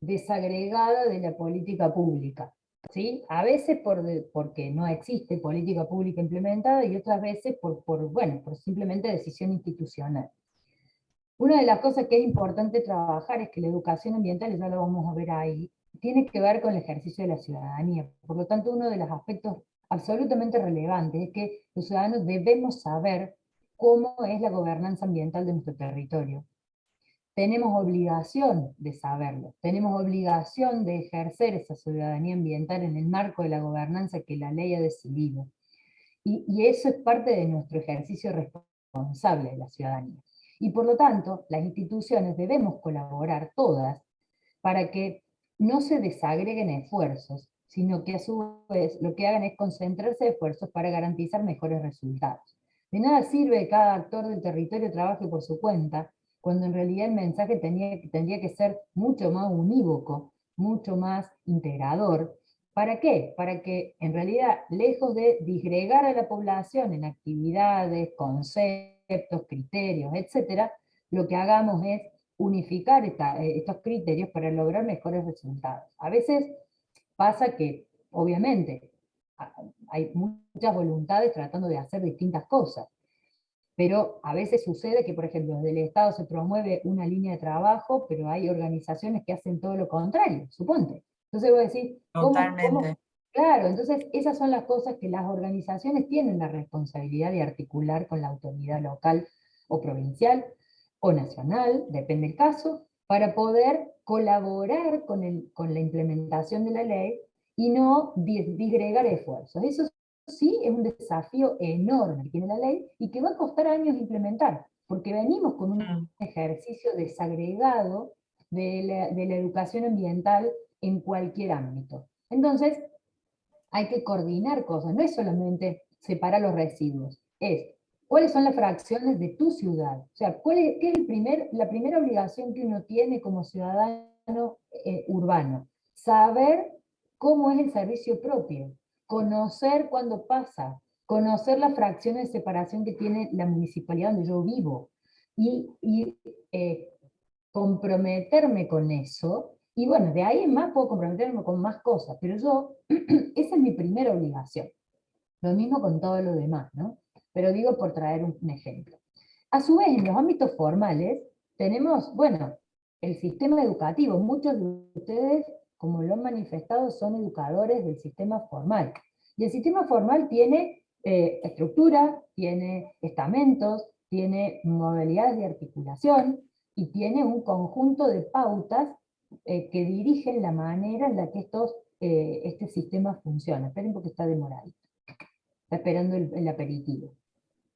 desagregada de la política pública. ¿sí? A veces por porque no existe política pública implementada y otras veces por, por, bueno, por simplemente decisión institucional. Una de las cosas que es importante trabajar es que la educación ambiental, ya lo vamos a ver ahí, tiene que ver con el ejercicio de la ciudadanía. Por lo tanto, uno de los aspectos absolutamente relevantes es que los ciudadanos debemos saber cómo es la gobernanza ambiental de nuestro territorio tenemos obligación de saberlo, tenemos obligación de ejercer esa ciudadanía ambiental en el marco de la gobernanza que la ley ha decidido. Y, eso es parte de nuestro ejercicio responsable de la ciudadanía. Y por lo tanto, las instituciones debemos colaborar todas para que no se desagreguen esfuerzos, sino que a su vez lo que hagan es concentrarse esfuerzos para garantizar mejores resultados. De nada sirve que cada actor del territorio trabaje por su cuenta, cuando en realidad el mensaje tenía, tendría que ser mucho más unívoco, mucho más integrador. ¿Para qué? Para que en realidad, lejos de disgregar a la población en actividades, conceptos, criterios, etc., lo que hagamos es unificar eh, estos criterios para lograr mejores resultados. A veces pasa que, obviamente, hay muchas voluntades tratando de hacer distintas cosas, pero a veces sucede que, por ejemplo, desde el Estado se promueve una línea de trabajo, pero hay organizaciones que hacen todo lo contrario, suponte. Entonces voy a decir, Totalmente. Claro, entonces esas son las cosas que las organizaciones tienen la responsabilidad de articular con la autoridad local o provincial o nacional, depende del caso, para poder colaborar con, el, con la implementación de la ley y no disgregar esfuerzos. Eso sí es un desafío enorme que tiene la ley y que va a costar años implementar, porque venimos con un mm. ejercicio desagregado de la, educación ambiental en cualquier ámbito. Entonces, hay que coordinar cosas, no es solamente separar los residuos, es cuáles son las fracciones de tu ciudad, o sea, qué es el primer, la primera obligación que uno tiene como ciudadano eh, urbano, saber cómo es el servicio propio, conocer cuando pasa, conocer las fracciones de separación que tiene la municipalidad donde yo vivo, y, eh, comprometerme con eso, y bueno, de ahí en más puedo comprometerme con más cosas, pero yo, esa es mi primera obligación. Lo mismo con todo lo demás, ¿no? Pero digo por traer un, ejemplo. A su vez, en los ámbitos formales, tenemos, bueno, el sistema educativo. Muchos de ustedes como lo han manifestado, son educadores del sistema formal. Y el sistema formal tiene eh, estructura, tiene estamentos, tiene modalidades de articulación y tiene un conjunto de pautas eh, que dirigen la manera en la que estos, eh, este sistema funciona. Esperen porque está demorado. Está esperando el, aperitivo.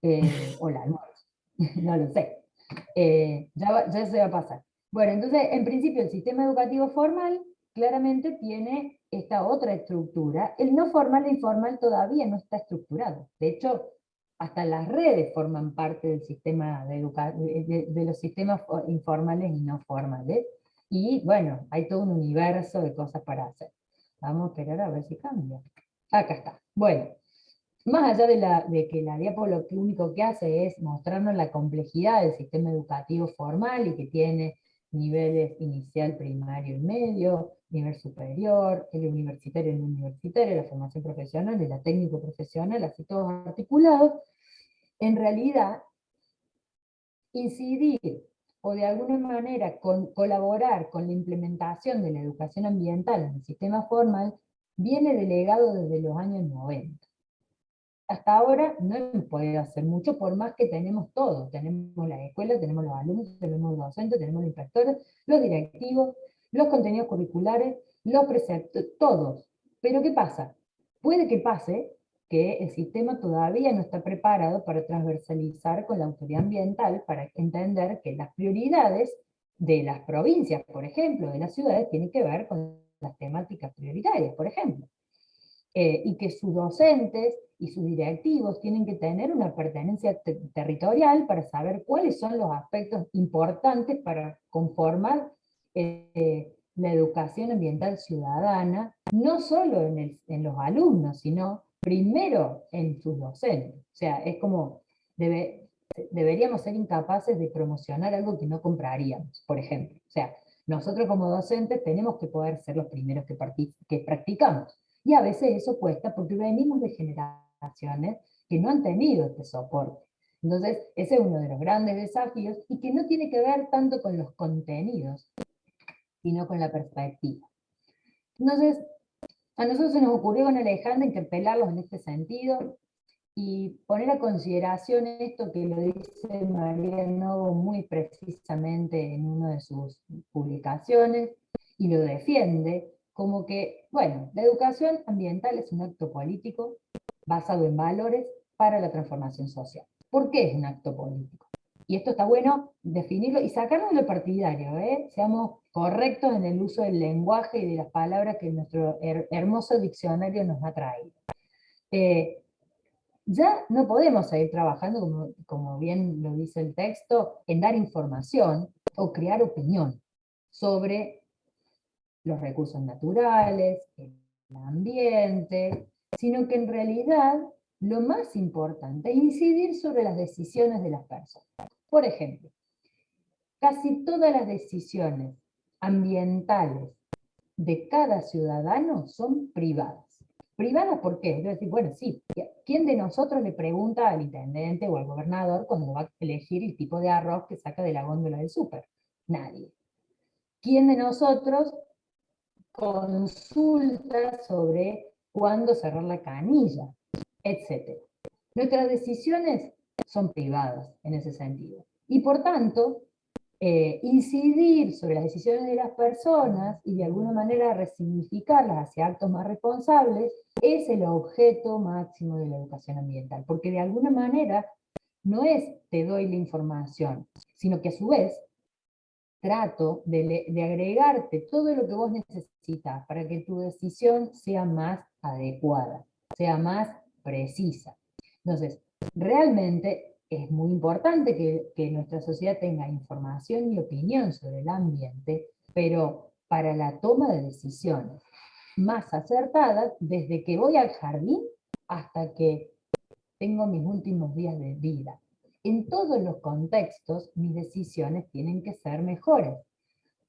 Almuerzo. no lo sé. ya, ya se va a pasar. Bueno, entonces, en principio, el sistema educativo formal claramente tiene esta otra estructura. El no formal e informal todavía no está estructurado. De hecho, hasta las redes forman parte del sistema de, de, de, los sistemas informales y no formales. Y bueno, hay todo un universo de cosas para hacer. Vamos a esperar a ver si cambia. Acá está. Bueno, más allá de, que la diapo lo único que hace es mostrarnos la complejidad del sistema educativo formal y que tiene niveles inicial, primario y medio, nivel superior, el universitario y el universitario, la formación profesional y la técnico profesional, así todos articulados, en realidad incidir o de alguna manera colaborar con la implementación de la educación ambiental en el sistema formal viene delegado desde los años 90 hasta ahora no hemos podido hacer mucho, por más que tenemos todo. Tenemos la escuela, tenemos los alumnos, tenemos los docentes, tenemos los inspectores, los directivos, los contenidos curriculares, los preceptos, todos. Pero ¿qué pasa? Puede que pase que el sistema todavía no está preparado para transversalizar con la autoridad ambiental, para entender que las prioridades de las provincias, por ejemplo, de las ciudades, tienen que ver con las temáticas prioritarias, por ejemplo. Eh, y que sus docentes y sus directivos tienen que tener una pertenencia territorial para saber cuáles son los aspectos importantes para conformar eh, la educación ambiental ciudadana, no solo en, los alumnos, sino primero en sus docentes. O sea, es como, deberíamos ser incapaces de promocionar algo que no compraríamos, por ejemplo. O sea, nosotros como docentes tenemos que poder ser los primeros que, que practicamos. Y a veces eso cuesta porque venimos de generaciones que no han tenido este soporte. Entonces, ese es uno de los grandes desafíos y que no tiene que ver tanto con los contenidos, sino con la perspectiva. Entonces, a nosotros se nos ocurrió con Alejandra interpelarlos en este sentido y poner a consideración esto que lo dice María Novo muy precisamente en una de sus publicaciones, y lo defiende como que, bueno, la educación ambiental es un acto político basado en valores para la transformación social. ¿Por qué es un acto político? Y esto está bueno definirlo y sacarlo de lo partidario, ¿eh? seamos correctos en el uso del lenguaje y de las palabras que nuestro hermoso diccionario nos ha traído. Eh, ya no podemos seguir trabajando, como, como bien lo dice el texto, en dar información o crear opinión sobre los recursos naturales, el ambiente, sino que en realidad lo más importante es incidir sobre las decisiones de las personas. Por ejemplo, casi todas las decisiones ambientales de cada ciudadano son privadas. ¿Privadas por qué? Es decir, bueno, sí, ¿quién de nosotros le pregunta al intendente o al gobernador cuando va a elegir el tipo de arroz que saca de la góndola del súper? Nadie. ¿Quién de nosotros consulta sobre cuándo cerrar la canilla? Etcétera. Nuestras decisiones son privadas en ese sentido. Y por tanto, eh, incidir sobre las decisiones de las personas y de alguna manera resignificarlas hacia actos más responsables es el objeto máximo de la educación ambiental, porque de alguna manera no es te doy la información, sino que a su vez trato de, agregarte todo lo que vos necesitas para que tu decisión sea más adecuada, sea más precisa. Entonces, realmente es muy importante que, nuestra sociedad tenga información y opinión sobre el ambiente, pero para la toma de decisiones más acertadas, desde que voy al jardín hasta que tengo mis últimos días de vida. En todos los contextos, mis decisiones tienen que ser mejores.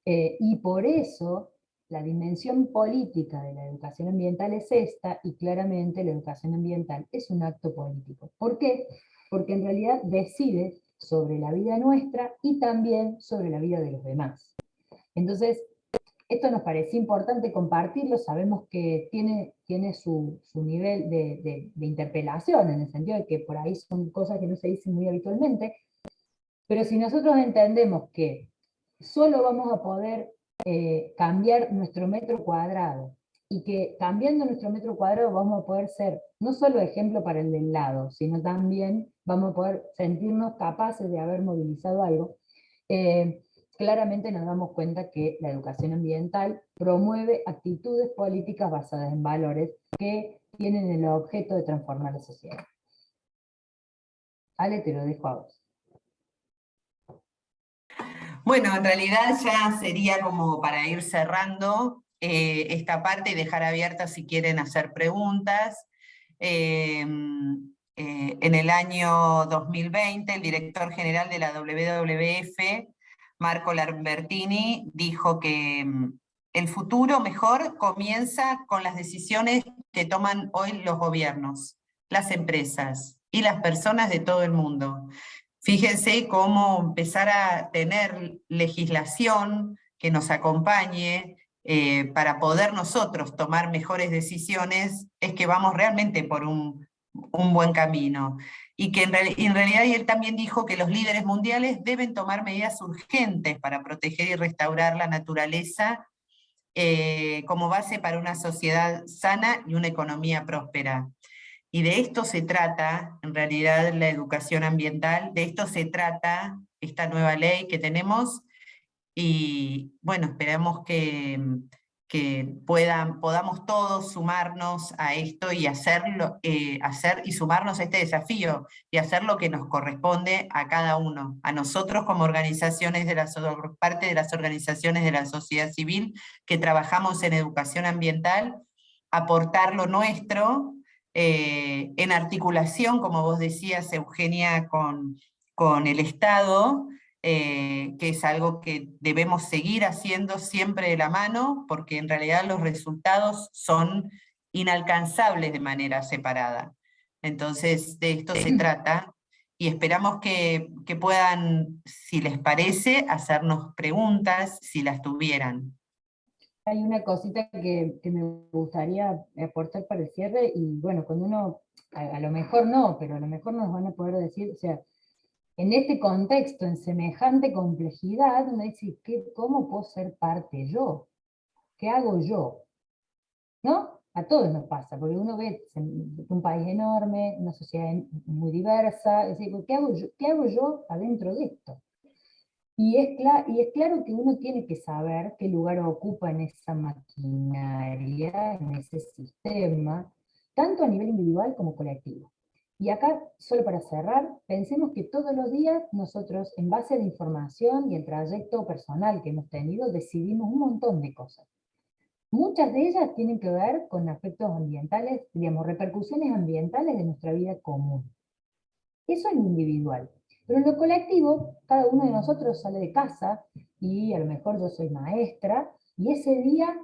Eh, y por eso la dimensión política de la educación ambiental es esta, y claramente la educación ambiental es un acto político. ¿Por qué? Porque en realidad decide sobre la vida nuestra y también sobre la vida de los demás. Entonces, esto nos parece importante compartirlo, sabemos que tiene, tiene su, nivel de, interpelación, en el sentido de que por ahí son cosas que no se dicen muy habitualmente, pero si nosotros entendemos que solo vamos a poder eh, cambiar nuestro metro cuadrado, y que cambiando nuestro metro cuadrado vamos a poder ser no solo ejemplo para el del lado, sino también vamos a poder sentirnos capaces de haber movilizado algo, eh, claramente nos damos cuenta que la educación ambiental promueve actitudes políticas basadas en valores que tienen el objeto de transformar la sociedad. Ale, te lo dejo a vos. Bueno, en realidad ya sería como para ir cerrando eh, esta parte y dejar abierta si quieren hacer preguntas. Em, eh, en el año 2020, el director general de la WWF, Marco Lambertini, dijo que em, el futuro mejor comienza con las decisiones que toman hoy los gobiernos, las empresas y las personas de todo el mundo. Fíjense cómo empezar a tener legislación que nos acompañe eh, para poder nosotros tomar mejores decisiones, es que vamos realmente por un, buen camino. Y que en, realidad él también dijo que los líderes mundiales deben tomar medidas urgentes para proteger y restaurar la naturaleza eh, como base para una sociedad sana y una economía próspera. Y de esto se trata, en realidad, la educación ambiental, de esto se trata esta nueva ley que tenemos, y bueno, esperamos que, que puedan, podamos todos sumarnos a esto y hacerlo, eh, hacer y sumarnos a este desafío y hacer lo que nos corresponde a cada uno, a nosotros como organizaciones de la parte de las organizaciones de la sociedad civil que trabajamos en educación ambiental, aportar lo nuestro eh, en articulación, como vos decías Eugenia, con, con el Estado, eh, que es algo que debemos seguir haciendo siempre de la mano, porque en realidad los resultados son inalcanzables de manera separada. Entonces, de esto se trata, y esperamos que, puedan, si les parece, hacernos preguntas, si las tuvieran. Hay una cosita que, me gustaría aportar para el cierre, y bueno, cuando uno, a, a, lo mejor no, pero a lo mejor nos van a poder decir, o sea, en este contexto, en semejante complejidad, uno dice, ¿cómo puedo ser parte yo? ¿Qué hago yo? ¿No? A todos nos pasa, porque uno ve un país enorme, una sociedad muy diversa, ¿qué hago yo, qué hago yo adentro de esto? Y es, y es claro que uno tiene que saber qué lugar ocupa en esa maquinaria, en ese sistema, tanto a nivel individual como colectivo. Y acá, solo para cerrar, pensemos que todos los días nosotros, en base a la información y el trayecto personal que hemos tenido, decidimos un montón de cosas. Muchas de ellas tienen que ver con aspectos ambientales, digamos, repercusiones ambientales de nuestra vida común. Eso en individual. Pero en lo colectivo, cada uno de nosotros sale de casa, y a lo mejor yo soy maestra, y ese día,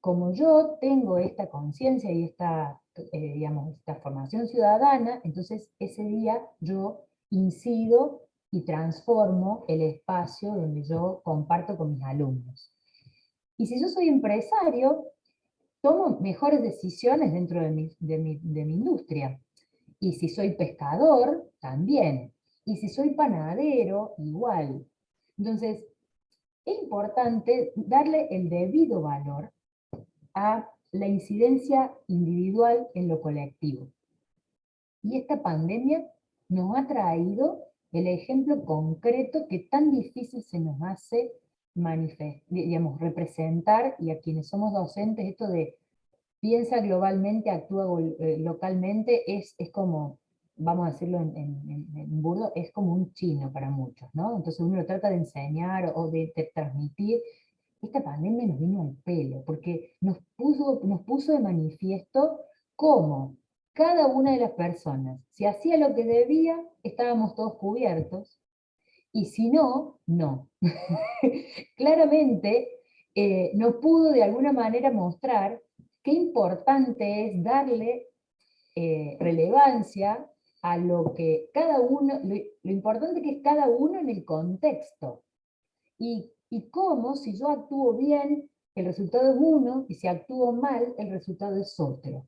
como yo tengo esta conciencia y esta eh, digamos, esta formación ciudadana, entonces ese día yo incido y transformo el espacio donde yo comparto con mis alumnos. Y si yo soy empresario, tomo mejores decisiones dentro de mi, de mi, de mi industria. Y si soy pescador, también. Y si soy panadero, igual. Entonces, es importante darle el debido valor a la incidencia individual en lo colectivo. Y esta pandemia nos ha traído el ejemplo concreto que tan difícil se nos hace digamos, representar, y a quienes somos docentes, esto de piensa globalmente, actúa eh, localmente, es, es como, vamos a decirlo en, en, burdo, es como un chino para muchos, ¿no? Entonces uno lo trata de enseñar o de transmitir, esta pandemia nos vino al pelo, porque nos puso, nos puso de manifiesto cómo cada una de las personas, si hacía lo que debía, estábamos todos cubiertos, y si no, no. Claramente eh, nos pudo de alguna manera mostrar qué importante es darle eh, relevancia a lo que cada uno, lo, lo, importante que es cada uno en el contexto, y y cómo si yo actúo bien, el resultado es uno, y si actúo mal, el resultado es otro.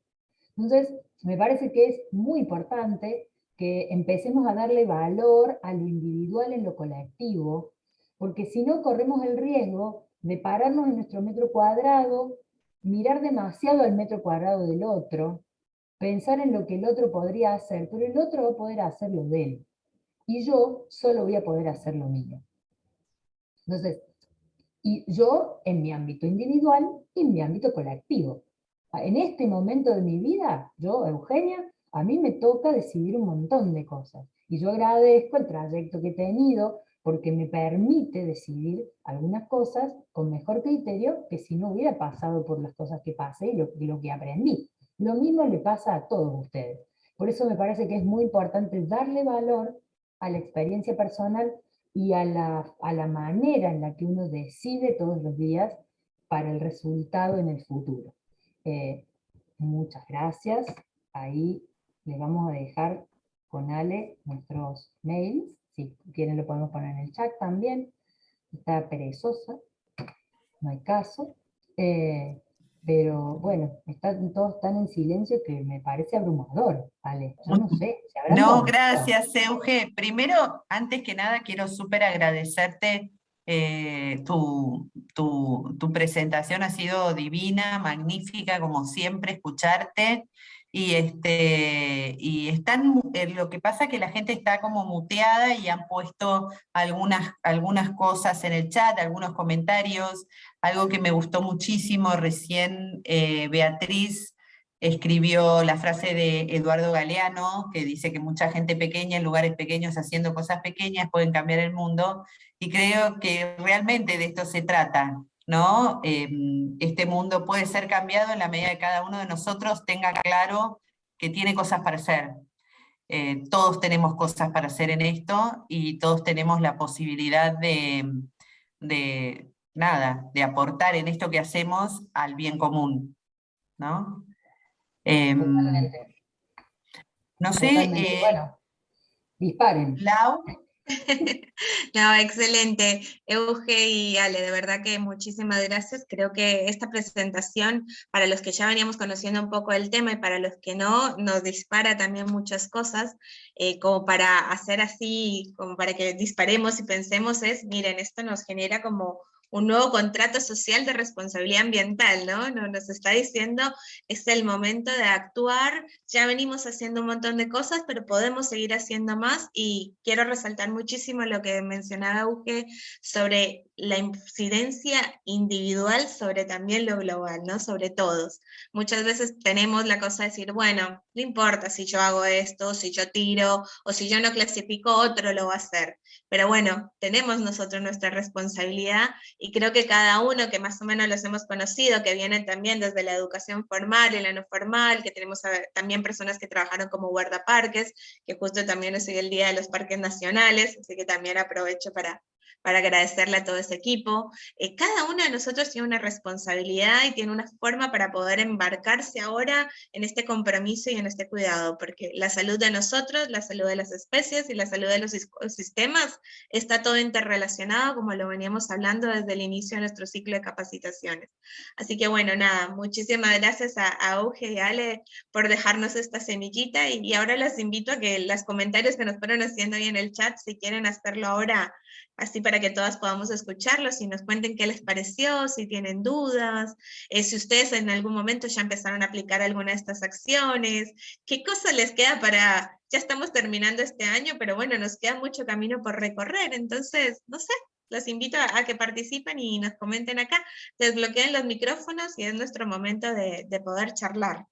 Entonces, me parece que es muy importante que empecemos a darle valor a lo individual en lo colectivo, porque si no corremos el riesgo de pararnos en nuestro metro cuadrado, mirar demasiado al metro cuadrado del otro, pensar en lo que el otro podría hacer, pero el otro va a poder hacer lo de él, y yo solo voy a poder hacer lo mío. Entonces, y yo en mi ámbito individual y en mi ámbito colectivo. En este momento de mi vida, yo, Eugenia, a mí me toca decidir un montón de cosas. Y yo agradezco el trayecto que he tenido porque me permite decidir algunas cosas con mejor criterio que si no hubiera pasado por las cosas que pasé y lo, y lo que aprendí. Lo mismo le pasa a todos ustedes. Por eso me parece que es muy importante darle valor a la experiencia personal y a la, a la manera en la que uno decide todos los días para el resultado en el futuro. Eh, muchas gracias. Ahí les vamos a dejar con Ale nuestros mails. Si quieren lo podemos poner en el chat también. Está perezosa, no hay caso. Eh, pero bueno, están todos tan en silencio que me parece abrumador, Ale. Yo no sé. no, gracias, Euge. Primero, antes que nada, quiero súper agradecerte. Eh, tu, tu, tu, presentación ha sido divina, magnífica, como siempre, escucharte. Y, este, y están, eh, lo que pasa es que la gente está como muteada y han puesto algunas, algunas cosas en el chat, algunos comentarios, algo que me gustó muchísimo, recién eh, Beatriz escribió la frase de Eduardo Galeano, que dice que mucha gente pequeña en lugares pequeños haciendo cosas pequeñas pueden cambiar el mundo, y creo que realmente de esto se trata, ¿no? Em, este mundo puede ser cambiado en la medida que cada uno de nosotros tenga claro que tiene cosas para hacer. Eh, todos tenemos cosas para hacer en esto y todos tenemos la posibilidad de, de, nada, de aportar en esto que hacemos al bien común, ¿no? Em, no sé, eh, bueno, disparen. Lau, No, excelente. Euge y Ale, de verdad que muchísimas gracias. Creo que esta presentación, para los que ya veníamos conociendo un poco el tema y para los que no, nos dispara también muchas cosas, eh, como para hacer así, como para que disparemos y pensemos es, miren, esto nos genera como un nuevo contrato social de responsabilidad ambiental, ¿no? Nos está diciendo, es el momento de actuar, ya venimos haciendo un montón de cosas, pero podemos seguir haciendo más, y quiero resaltar muchísimo lo que mencionaba Uge sobre la incidencia individual sobre también lo global, ¿no? Sobre todos. Muchas veces tenemos la cosa de decir, bueno, no importa si yo hago esto, si yo tiro, o si yo no clasifico, otro lo va a hacer. Pero bueno, tenemos nosotros nuestra responsabilidad, y creo que cada uno que más o menos los hemos conocido, que vienen también desde la educación formal y la no formal, que tenemos también personas que trabajaron como guardaparques, que justo también es el Día de los Parques Nacionales, así que también aprovecho para, para agradecerle a todo ese equipo. Eh, cada uno de nosotros tiene una responsabilidad y tiene una forma para poder embarcarse ahora en este compromiso y en este cuidado, porque la salud de nosotros, la salud de las especies y la salud de los sistemas está todo interrelacionado, como lo veníamos hablando desde el inicio de nuestro ciclo de capacitaciones. Así que bueno, nada, muchísimas gracias a, Auge y Ale por dejarnos esta semillita, y, y ahora les invito a que los comentarios que nos fueron haciendo ahí en el chat, si quieren hacerlo ahora, así para que todas podamos escucharlos y nos cuenten qué les pareció, si tienen dudas, eh, si ustedes en algún momento ya empezaron a aplicar alguna de estas acciones, qué cosa les queda para, ya estamos terminando este año, pero bueno, nos queda mucho camino por recorrer, entonces, no sé, los invito a, que participen y nos comenten acá, desbloqueen los micrófonos y es nuestro momento de poder charlar.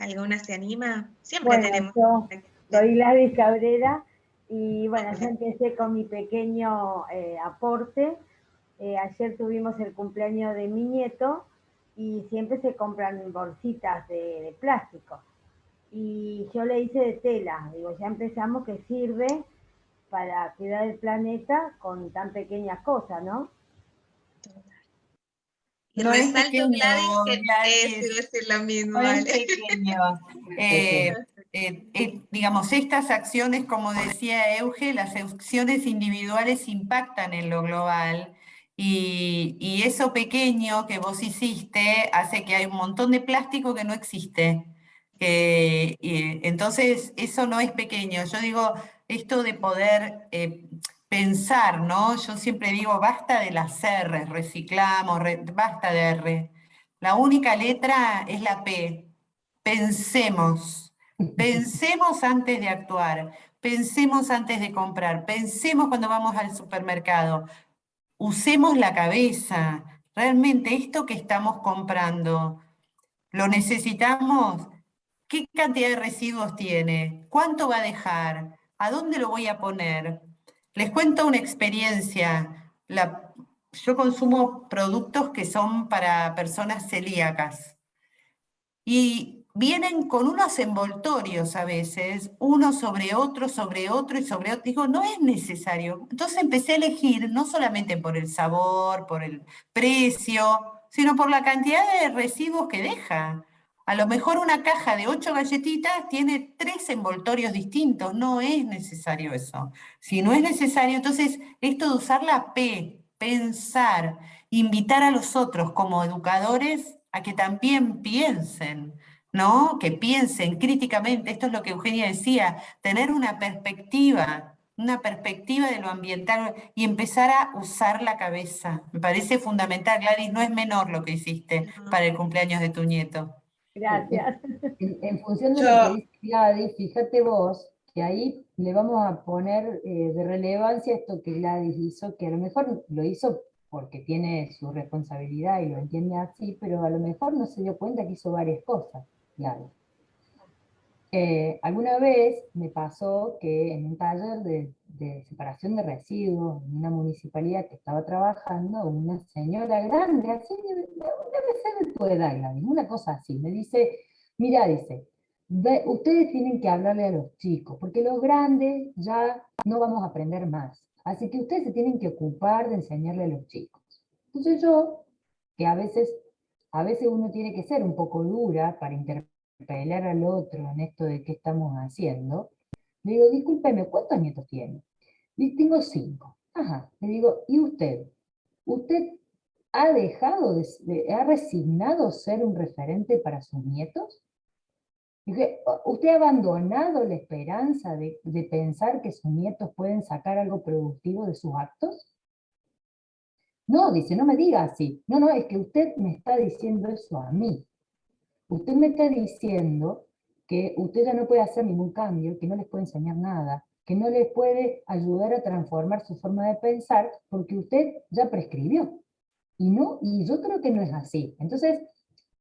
¿Alguna se anima? Siempre tenemos. soy Gladys Cabrera y bueno, yo empecé con mi pequeño eh, aporte. Eh, ayer tuvimos el cumpleaños de mi nieto y siempre se compran bolsitas de, plástico. Y yo le hice de tela, digo, ya empezamos que sirve para cuidar el planeta con tan pequeñas cosas, ¿no? No es pequeño, Gladys, que decir lo mismo. Eh, eh, eh, digamos, estas acciones, como decía Euge, las acciones individuales impactan en lo global, y, eso pequeño que vos hiciste hace que hay un montón de plástico que no existe. entonces, eso no es pequeño. Yo digo, esto de poder pensar, ¿no? Yo siempre digo, basta de las R, reciclamos, basta de R. La única letra es la P. Pensemos. Pensemos antes de actuar. Pensemos antes de comprar. Pensemos cuando vamos al supermercado. Usemos la cabeza. Realmente esto que estamos comprando, ¿lo necesitamos? ¿Qué cantidad de residuos tiene? ¿Cuánto va a dejar? ¿A dónde lo voy a poner? Les cuento una experiencia. yo consumo productos que son para personas celíacas. Y vienen con unos envoltorios a veces, uno sobre otro, sobre otro y sobre otro. Digo, no es necesario. Entonces empecé a elegir no solamente por el sabor, por el precio, sino por la cantidad de residuos que deja. A lo mejor una caja de ocho galletitas tiene tres envoltorios distintos, no es necesario eso. Si no es necesario, entonces esto de usar la P, pensar, invitar a los otros como educadores a que también piensen, ¿no? Que piensen críticamente, esto es lo que Eugenia decía, tener una perspectiva, una perspectiva de lo ambiental y empezar a usar la cabeza. Me parece fundamental, Gladys, no es menor lo que hiciste para el cumpleaños de tu nieto. Gracias. En, función de lo que dice Gladys, fíjate vos que ahí le vamos a poner eh, de relevancia esto que Gladys hizo, que a lo mejor lo hizo porque tiene su responsabilidad y lo entiende así, pero a lo mejor no se dio cuenta que hizo varias cosas, Gladys. Eh, alguna vez me pasó que en un taller de, separación de residuos en una municipalidad que estaba trabajando, una señora grande, así, debe ser de tu edad, una cosa así, me dice, mira, dice, ustedes tienen que hablarle a los chicos, porque los grandes ya no vamos a aprender más, así que ustedes se tienen que ocupar de enseñarle a los chicos. Entonces yo, que a veces, a veces uno tiene que ser un poco dura para interpretar pelear al otro en esto de qué estamos haciendo, le digo, discúlpeme, ¿cuántos nietos tiene? Le tengo cinco. Ajá, le digo, ¿y usted? ¿Usted ha dejado, de, ha resignado ser un referente para sus nietos? Dije, ¿usted ha abandonado la esperanza de, de pensar que sus nietos pueden sacar algo productivo de sus actos? No, dice, no me diga así. No, no, es que usted me está diciendo eso a mí. Usted me está diciendo que usted ya no puede hacer ningún cambio, que no les puede enseñar nada, que no les puede ayudar a transformar su forma de pensar, porque usted ya prescribió. Y, no, y yo creo que no es así. Entonces,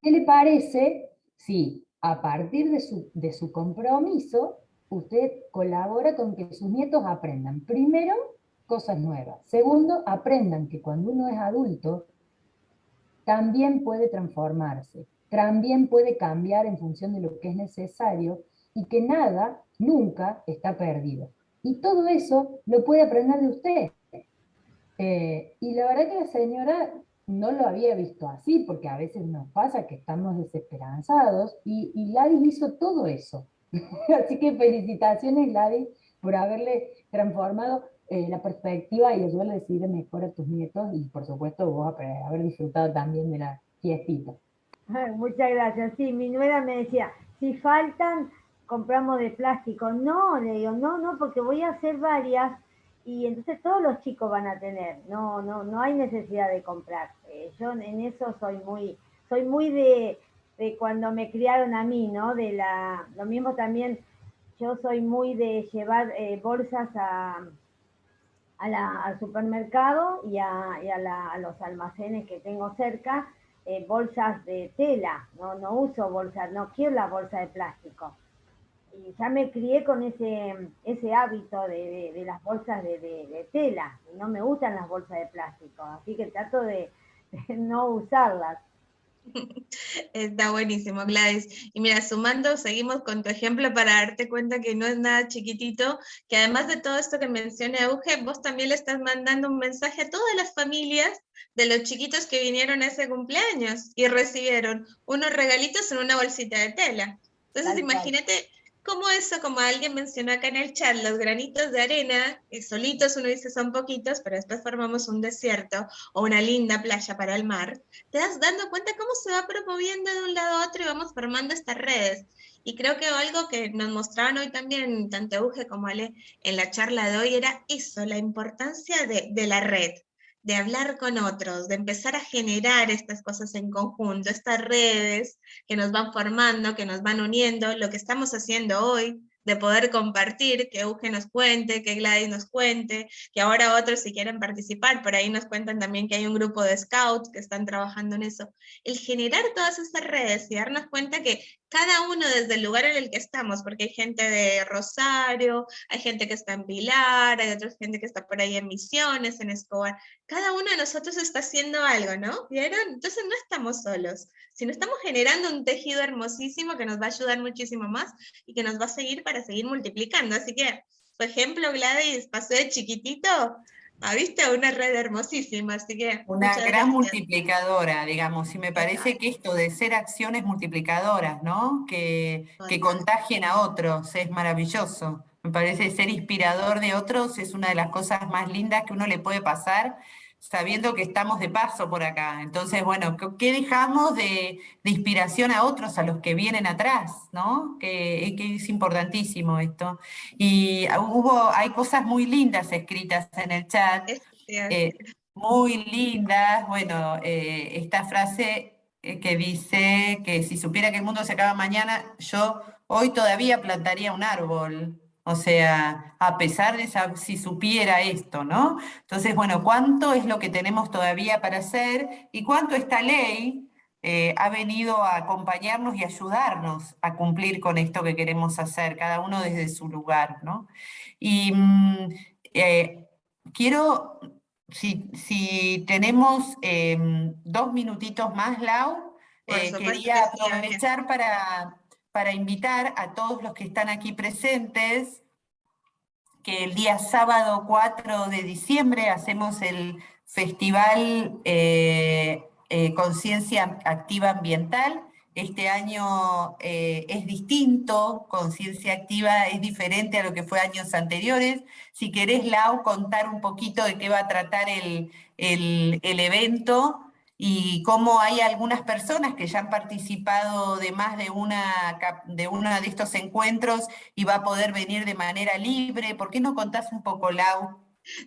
¿qué le parece si a partir de su, de su compromiso, usted colabora con que sus nietos aprendan, primero, cosas nuevas. Segundo, aprendan que cuando uno es adulto, también puede transformarse también puede cambiar en función de lo que es necesario y que nada, nunca está perdido. Y todo eso lo puede aprender de usted. Eh, y la verdad que la señora no lo había visto así, porque a veces nos pasa que estamos desesperanzados, y, y Ladis hizo todo eso. así que felicitaciones Ladis por haberle transformado eh, la perspectiva y ayudarle a decidir mejor a tus nietos, y por supuesto vos haber disfrutado también de la fiestita. Muchas gracias. Sí, mi nuera me decía, si faltan, compramos de plástico. No, le digo, no, no, porque voy a hacer varias y entonces todos los chicos van a tener. No, no, no hay necesidad de comprar. Eh, yo en eso soy muy, soy muy de, de, cuando me criaron a mí, ¿no? De la, lo mismo también, yo soy muy de llevar eh, bolsas a, la, al supermercado y, a, y a, la, a los almacenes que tengo cerca eh, bolsas de tela, no, no uso bolsas, no quiero la bolsa de plástico. Y ya me crié con ese, ese hábito de, de, las bolsas de, de, tela, no me gustan las bolsas de plástico, así que trato de, no usarlas. Está buenísimo, Gladys. Y mira, sumando, seguimos con tu ejemplo para darte cuenta que no es nada chiquitito, que además de todo esto que mencioné Auge, vos también le estás mandando un mensaje a todas las familias de los chiquitos que vinieron a ese cumpleaños y recibieron unos regalitos en una bolsita de tela. Entonces imagínate como eso, como alguien mencionó acá en el chat, los granitos de arena, y solitos uno dice son poquitos, pero después formamos un desierto o una linda playa para el mar, te das dando cuenta cómo se va promoviendo de un lado a otro y vamos formando estas redes. Y creo que algo que nos mostraban hoy también, tanto Uge como Ale, en la charla de hoy, era eso, la importancia de la red, de hablar con otros, de empezar a generar estas cosas en conjunto, estas redes que nos van formando, que nos van uniendo, lo que estamos haciendo hoy, de poder compartir, que Euge nos cuente, que Gladys nos cuente, que ahora otros si quieren participar, por ahí nos cuentan también que hay un grupo de scouts que están trabajando en eso. El generar todas estas redes y darnos cuenta que cada uno desde el lugar en el que estamos, porque hay gente de Rosario, hay gente que está en Pilar, hay otra gente que está por ahí en Misiones, en Escobar, cada uno de nosotros está haciendo algo, ¿no? ¿Vieron? Entonces no estamos solos, sino estamos generando un tejido hermosísimo que nos va a ayudar muchísimo más y que nos va a seguir para seguir multiplicando. Así que, por ejemplo, Gladys pasó de chiquitito a viste una red hermosísima, así que... Una gran multiplicadora, digamos, y me parece que esto de ser acciones multiplicadoras, ¿no? Que, que contagien a otros, es maravilloso. Me parece ser inspirador de otros es una de las cosas más lindas que uno le puede pasar, sabiendo que estamos de paso por acá. Entonces, bueno, ¿qué dejamos de, inspiración a otros, a los que vienen atrás? ¿no? Que, es importantísimo esto. Y hubo, hay cosas muy lindas escritas en el chat, eh, muy lindas. Bueno, eh, esta frase eh, que dice que si supiera que el mundo se acaba mañana, yo hoy todavía plantaría un árbol. O sea, a pesar de si supiera esto, ¿no? Entonces, bueno, ¿cuánto es lo que tenemos todavía para hacer y cuánto esta ley eh, ha venido a acompañarnos y ayudarnos a cumplir con esto que queremos hacer, cada uno desde su lugar, ¿no? Y mm, eh, quiero, si, tenemos em, dos minutitos más, Lau, eh, quería aprovechar para para invitar a todos los que están aquí presentes, que el día sábado 4 de diciembre hacemos el Festival eh, eh, Conciencia Activa Ambiental. Este año eh, es distinto, Conciencia Activa es diferente a lo que fue años anteriores. Si querés, Lau, contar un poquito de qué va a tratar el, el, el evento, y cómo hay algunas personas que ya han participado de más de una, de uno de estos encuentros y va a poder venir de manera libre. ¿Por qué no contás un poco, Lau?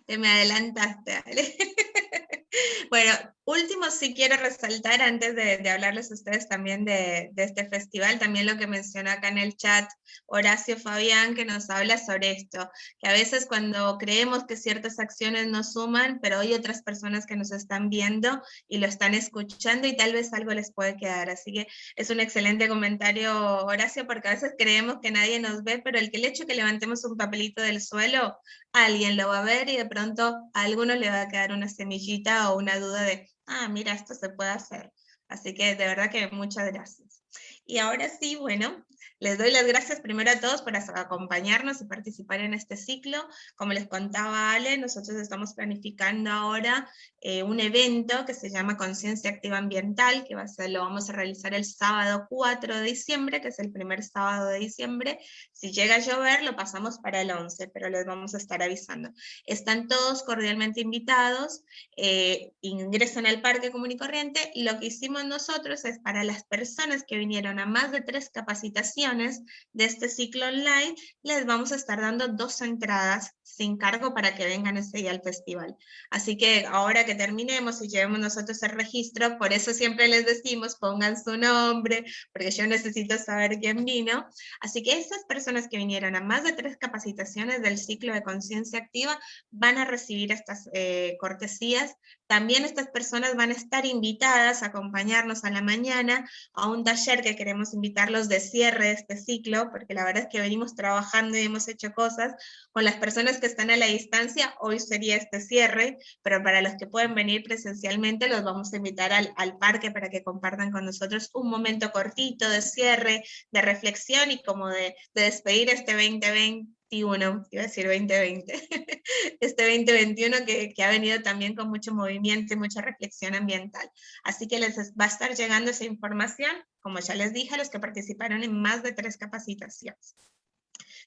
Te me adelantaste, bueno, último sí quiero resaltar, antes de, hablarles a ustedes también de, este festival, también lo que mencionó acá en el chat Horacio Fabián, que nos habla sobre esto, que a veces cuando creemos que ciertas acciones nos suman, pero hay otras personas que nos están viendo y lo están escuchando y tal vez algo les puede quedar. Así que es un excelente comentario, Horacio, porque a veces creemos que nadie nos ve, pero el, que el hecho que levantemos un papelito del suelo, alguien lo va a ver y de pronto a alguno le va a quedar una semillita o una duda de, ah, mira, esto se puede hacer. Así que de verdad que muchas gracias. Y ahora sí, bueno, les doy las gracias primero a todos por acompañarnos y participar en este ciclo. Como les contaba Ale, nosotros estamos planificando ahora eh, un evento que se llama Conciencia Activa Ambiental, que va a ser, lo vamos a realizar el sábado 4 de diciembre, que es el primer sábado de diciembre. Si llega a llover, lo pasamos para el 11, pero les vamos a estar avisando. Están todos cordialmente invitados, eh, ingresan al Parque Común y Corriente, y lo que hicimos nosotros es para las personas que vinieron a más de tres capacitaciones, de este ciclo online, les vamos a estar dando dos entradas sin cargo para que vengan ese día al festival. Así que ahora que terminemos y llevemos nosotros el registro, por eso siempre les decimos pongan su nombre, porque yo necesito saber quién vino. Así que esas personas que vinieron a más de tres capacitaciones del ciclo de conciencia activa van a recibir estas eh, cortesías. También estas personas van a estar invitadas a acompañarnos a la mañana a un taller que queremos invitarlos de cierre este ciclo, porque la verdad es que venimos trabajando y hemos hecho cosas. Con las personas que están a la distancia, hoy sería este cierre, pero para los que pueden venir presencialmente los vamos a invitar al, al parque para que compartan con nosotros un momento cortito de cierre, de reflexión y como de, de despedir este 2020 iba a decir 2020, este 2021 que, que, ha venido también con mucho movimiento y mucha reflexión ambiental. Así que les va a estar llegando esa información, como ya les dije, a los que participaron en más de tres capacitaciones.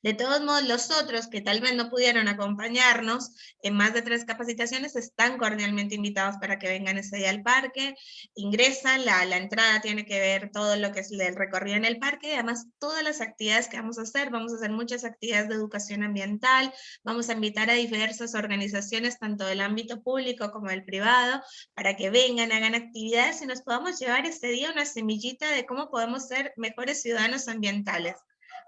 De todos modos, los otros que tal vez no pudieron acompañarnos en más de tres capacitaciones están cordialmente invitados para que vengan ese día al parque, ingresan, la, entrada tiene que ver todo lo que es el recorrido en el parque, y además todas las actividades que vamos a hacer, vamos a hacer muchas actividades de educación ambiental, vamos a invitar a diversas organizaciones, tanto del ámbito público como del privado, para que vengan, hagan actividades y nos podamos llevar ese día una semillita de cómo podemos ser mejores ciudadanos ambientales.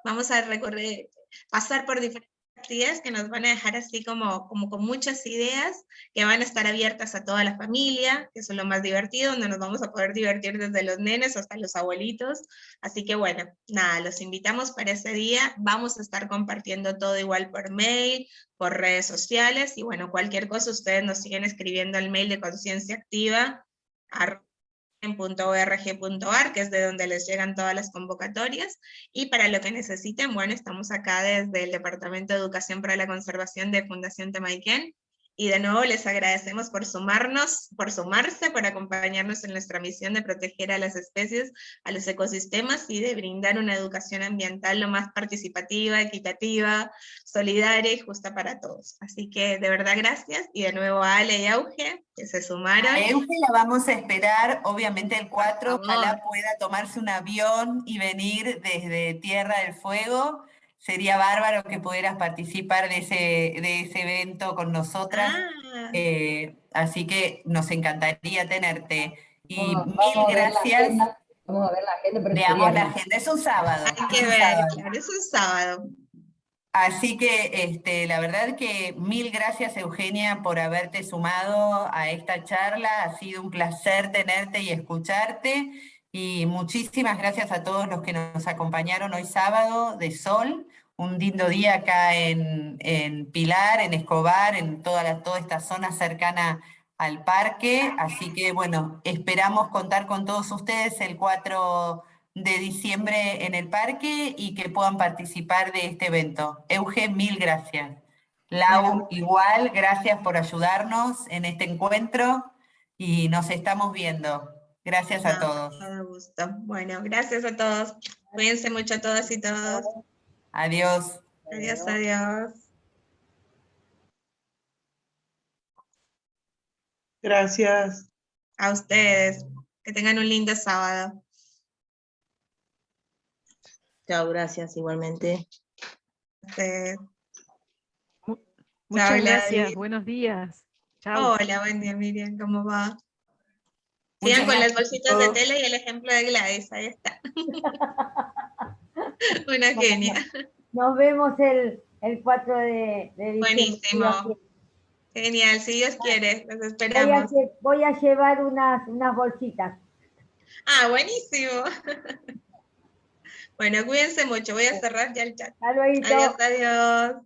Vamos a recorrer, pasar por diferentes actividades que nos van a dejar así como, como con muchas ideas que van a estar abiertas a toda la familia, que es lo más divertido, donde nos vamos a poder divertir desde los nenes hasta los abuelitos. Así que bueno, nada, los invitamos para ese día. Vamos a estar compartiendo todo igual por mail, por redes sociales y bueno, cualquier cosa ustedes nos siguen escribiendo al mail de conciencia activa en .org.ar, que es de donde les llegan todas las convocatorias, y para lo que necesiten, bueno, estamos acá desde el Departamento de Educación para la Conservación de Fundación Temaiken, y de nuevo les agradecemos por sumarnos, por sumarse, por acompañarnos en nuestra misión de proteger a las especies, a los ecosistemas y de brindar una educación ambiental lo más participativa, equitativa, solidaria y justa para todos. Así que de verdad gracias y de nuevo a Ale y Auge que se sumaron. A Euge la vamos a esperar, obviamente el 4, ojalá pueda tomarse un avión y venir desde Tierra del Fuego sería bárbaro que pudieras participar de ese, de ese evento con nosotras. Ah. Eh, así que nos encantaría tenerte. Y mil gracias. Vamos a ver la agenda. Veamos la agenda, es un sábado. Hay que ver, es un sábado. Así que este, la verdad que mil gracias Eugenia por haberte sumado a esta charla, ha sido un placer tenerte y escucharte. Y muchísimas gracias a todos los que nos acompañaron hoy sábado de sol, un lindo día acá en, Pilar, en Escobar, en toda, la, toda esta zona cercana al parque, así que bueno, esperamos contar con todos ustedes el 4 de diciembre en el parque y que puedan participar de este evento. Euge, mil gracias. Lau, igual, gracias por ayudarnos en este encuentro y nos estamos viendo. Gracias a todos. gusto. Bueno, gracias a todos. Cuídense mucho a todas y todos. Adiós. Adiós, adiós. Gracias. A ustedes. Que tengan un lindo sábado. Chao, gracias igualmente. Muchas gracias, buenos días. Chao. Hola, buen día Miriam, ¿cómo va? Sigan con las bolsitas de tela y el ejemplo de Gladys, ahí está. Una genia. Nos vemos el, el 4 de, diciembre. Buenísimo. Genial, si Dios quiere, los esperamos. Voy a, llevar unas, unas bolsitas. Ah, buenísimo. Bueno, cuídense mucho, voy a cerrar ya el chat. Adiós, adiós.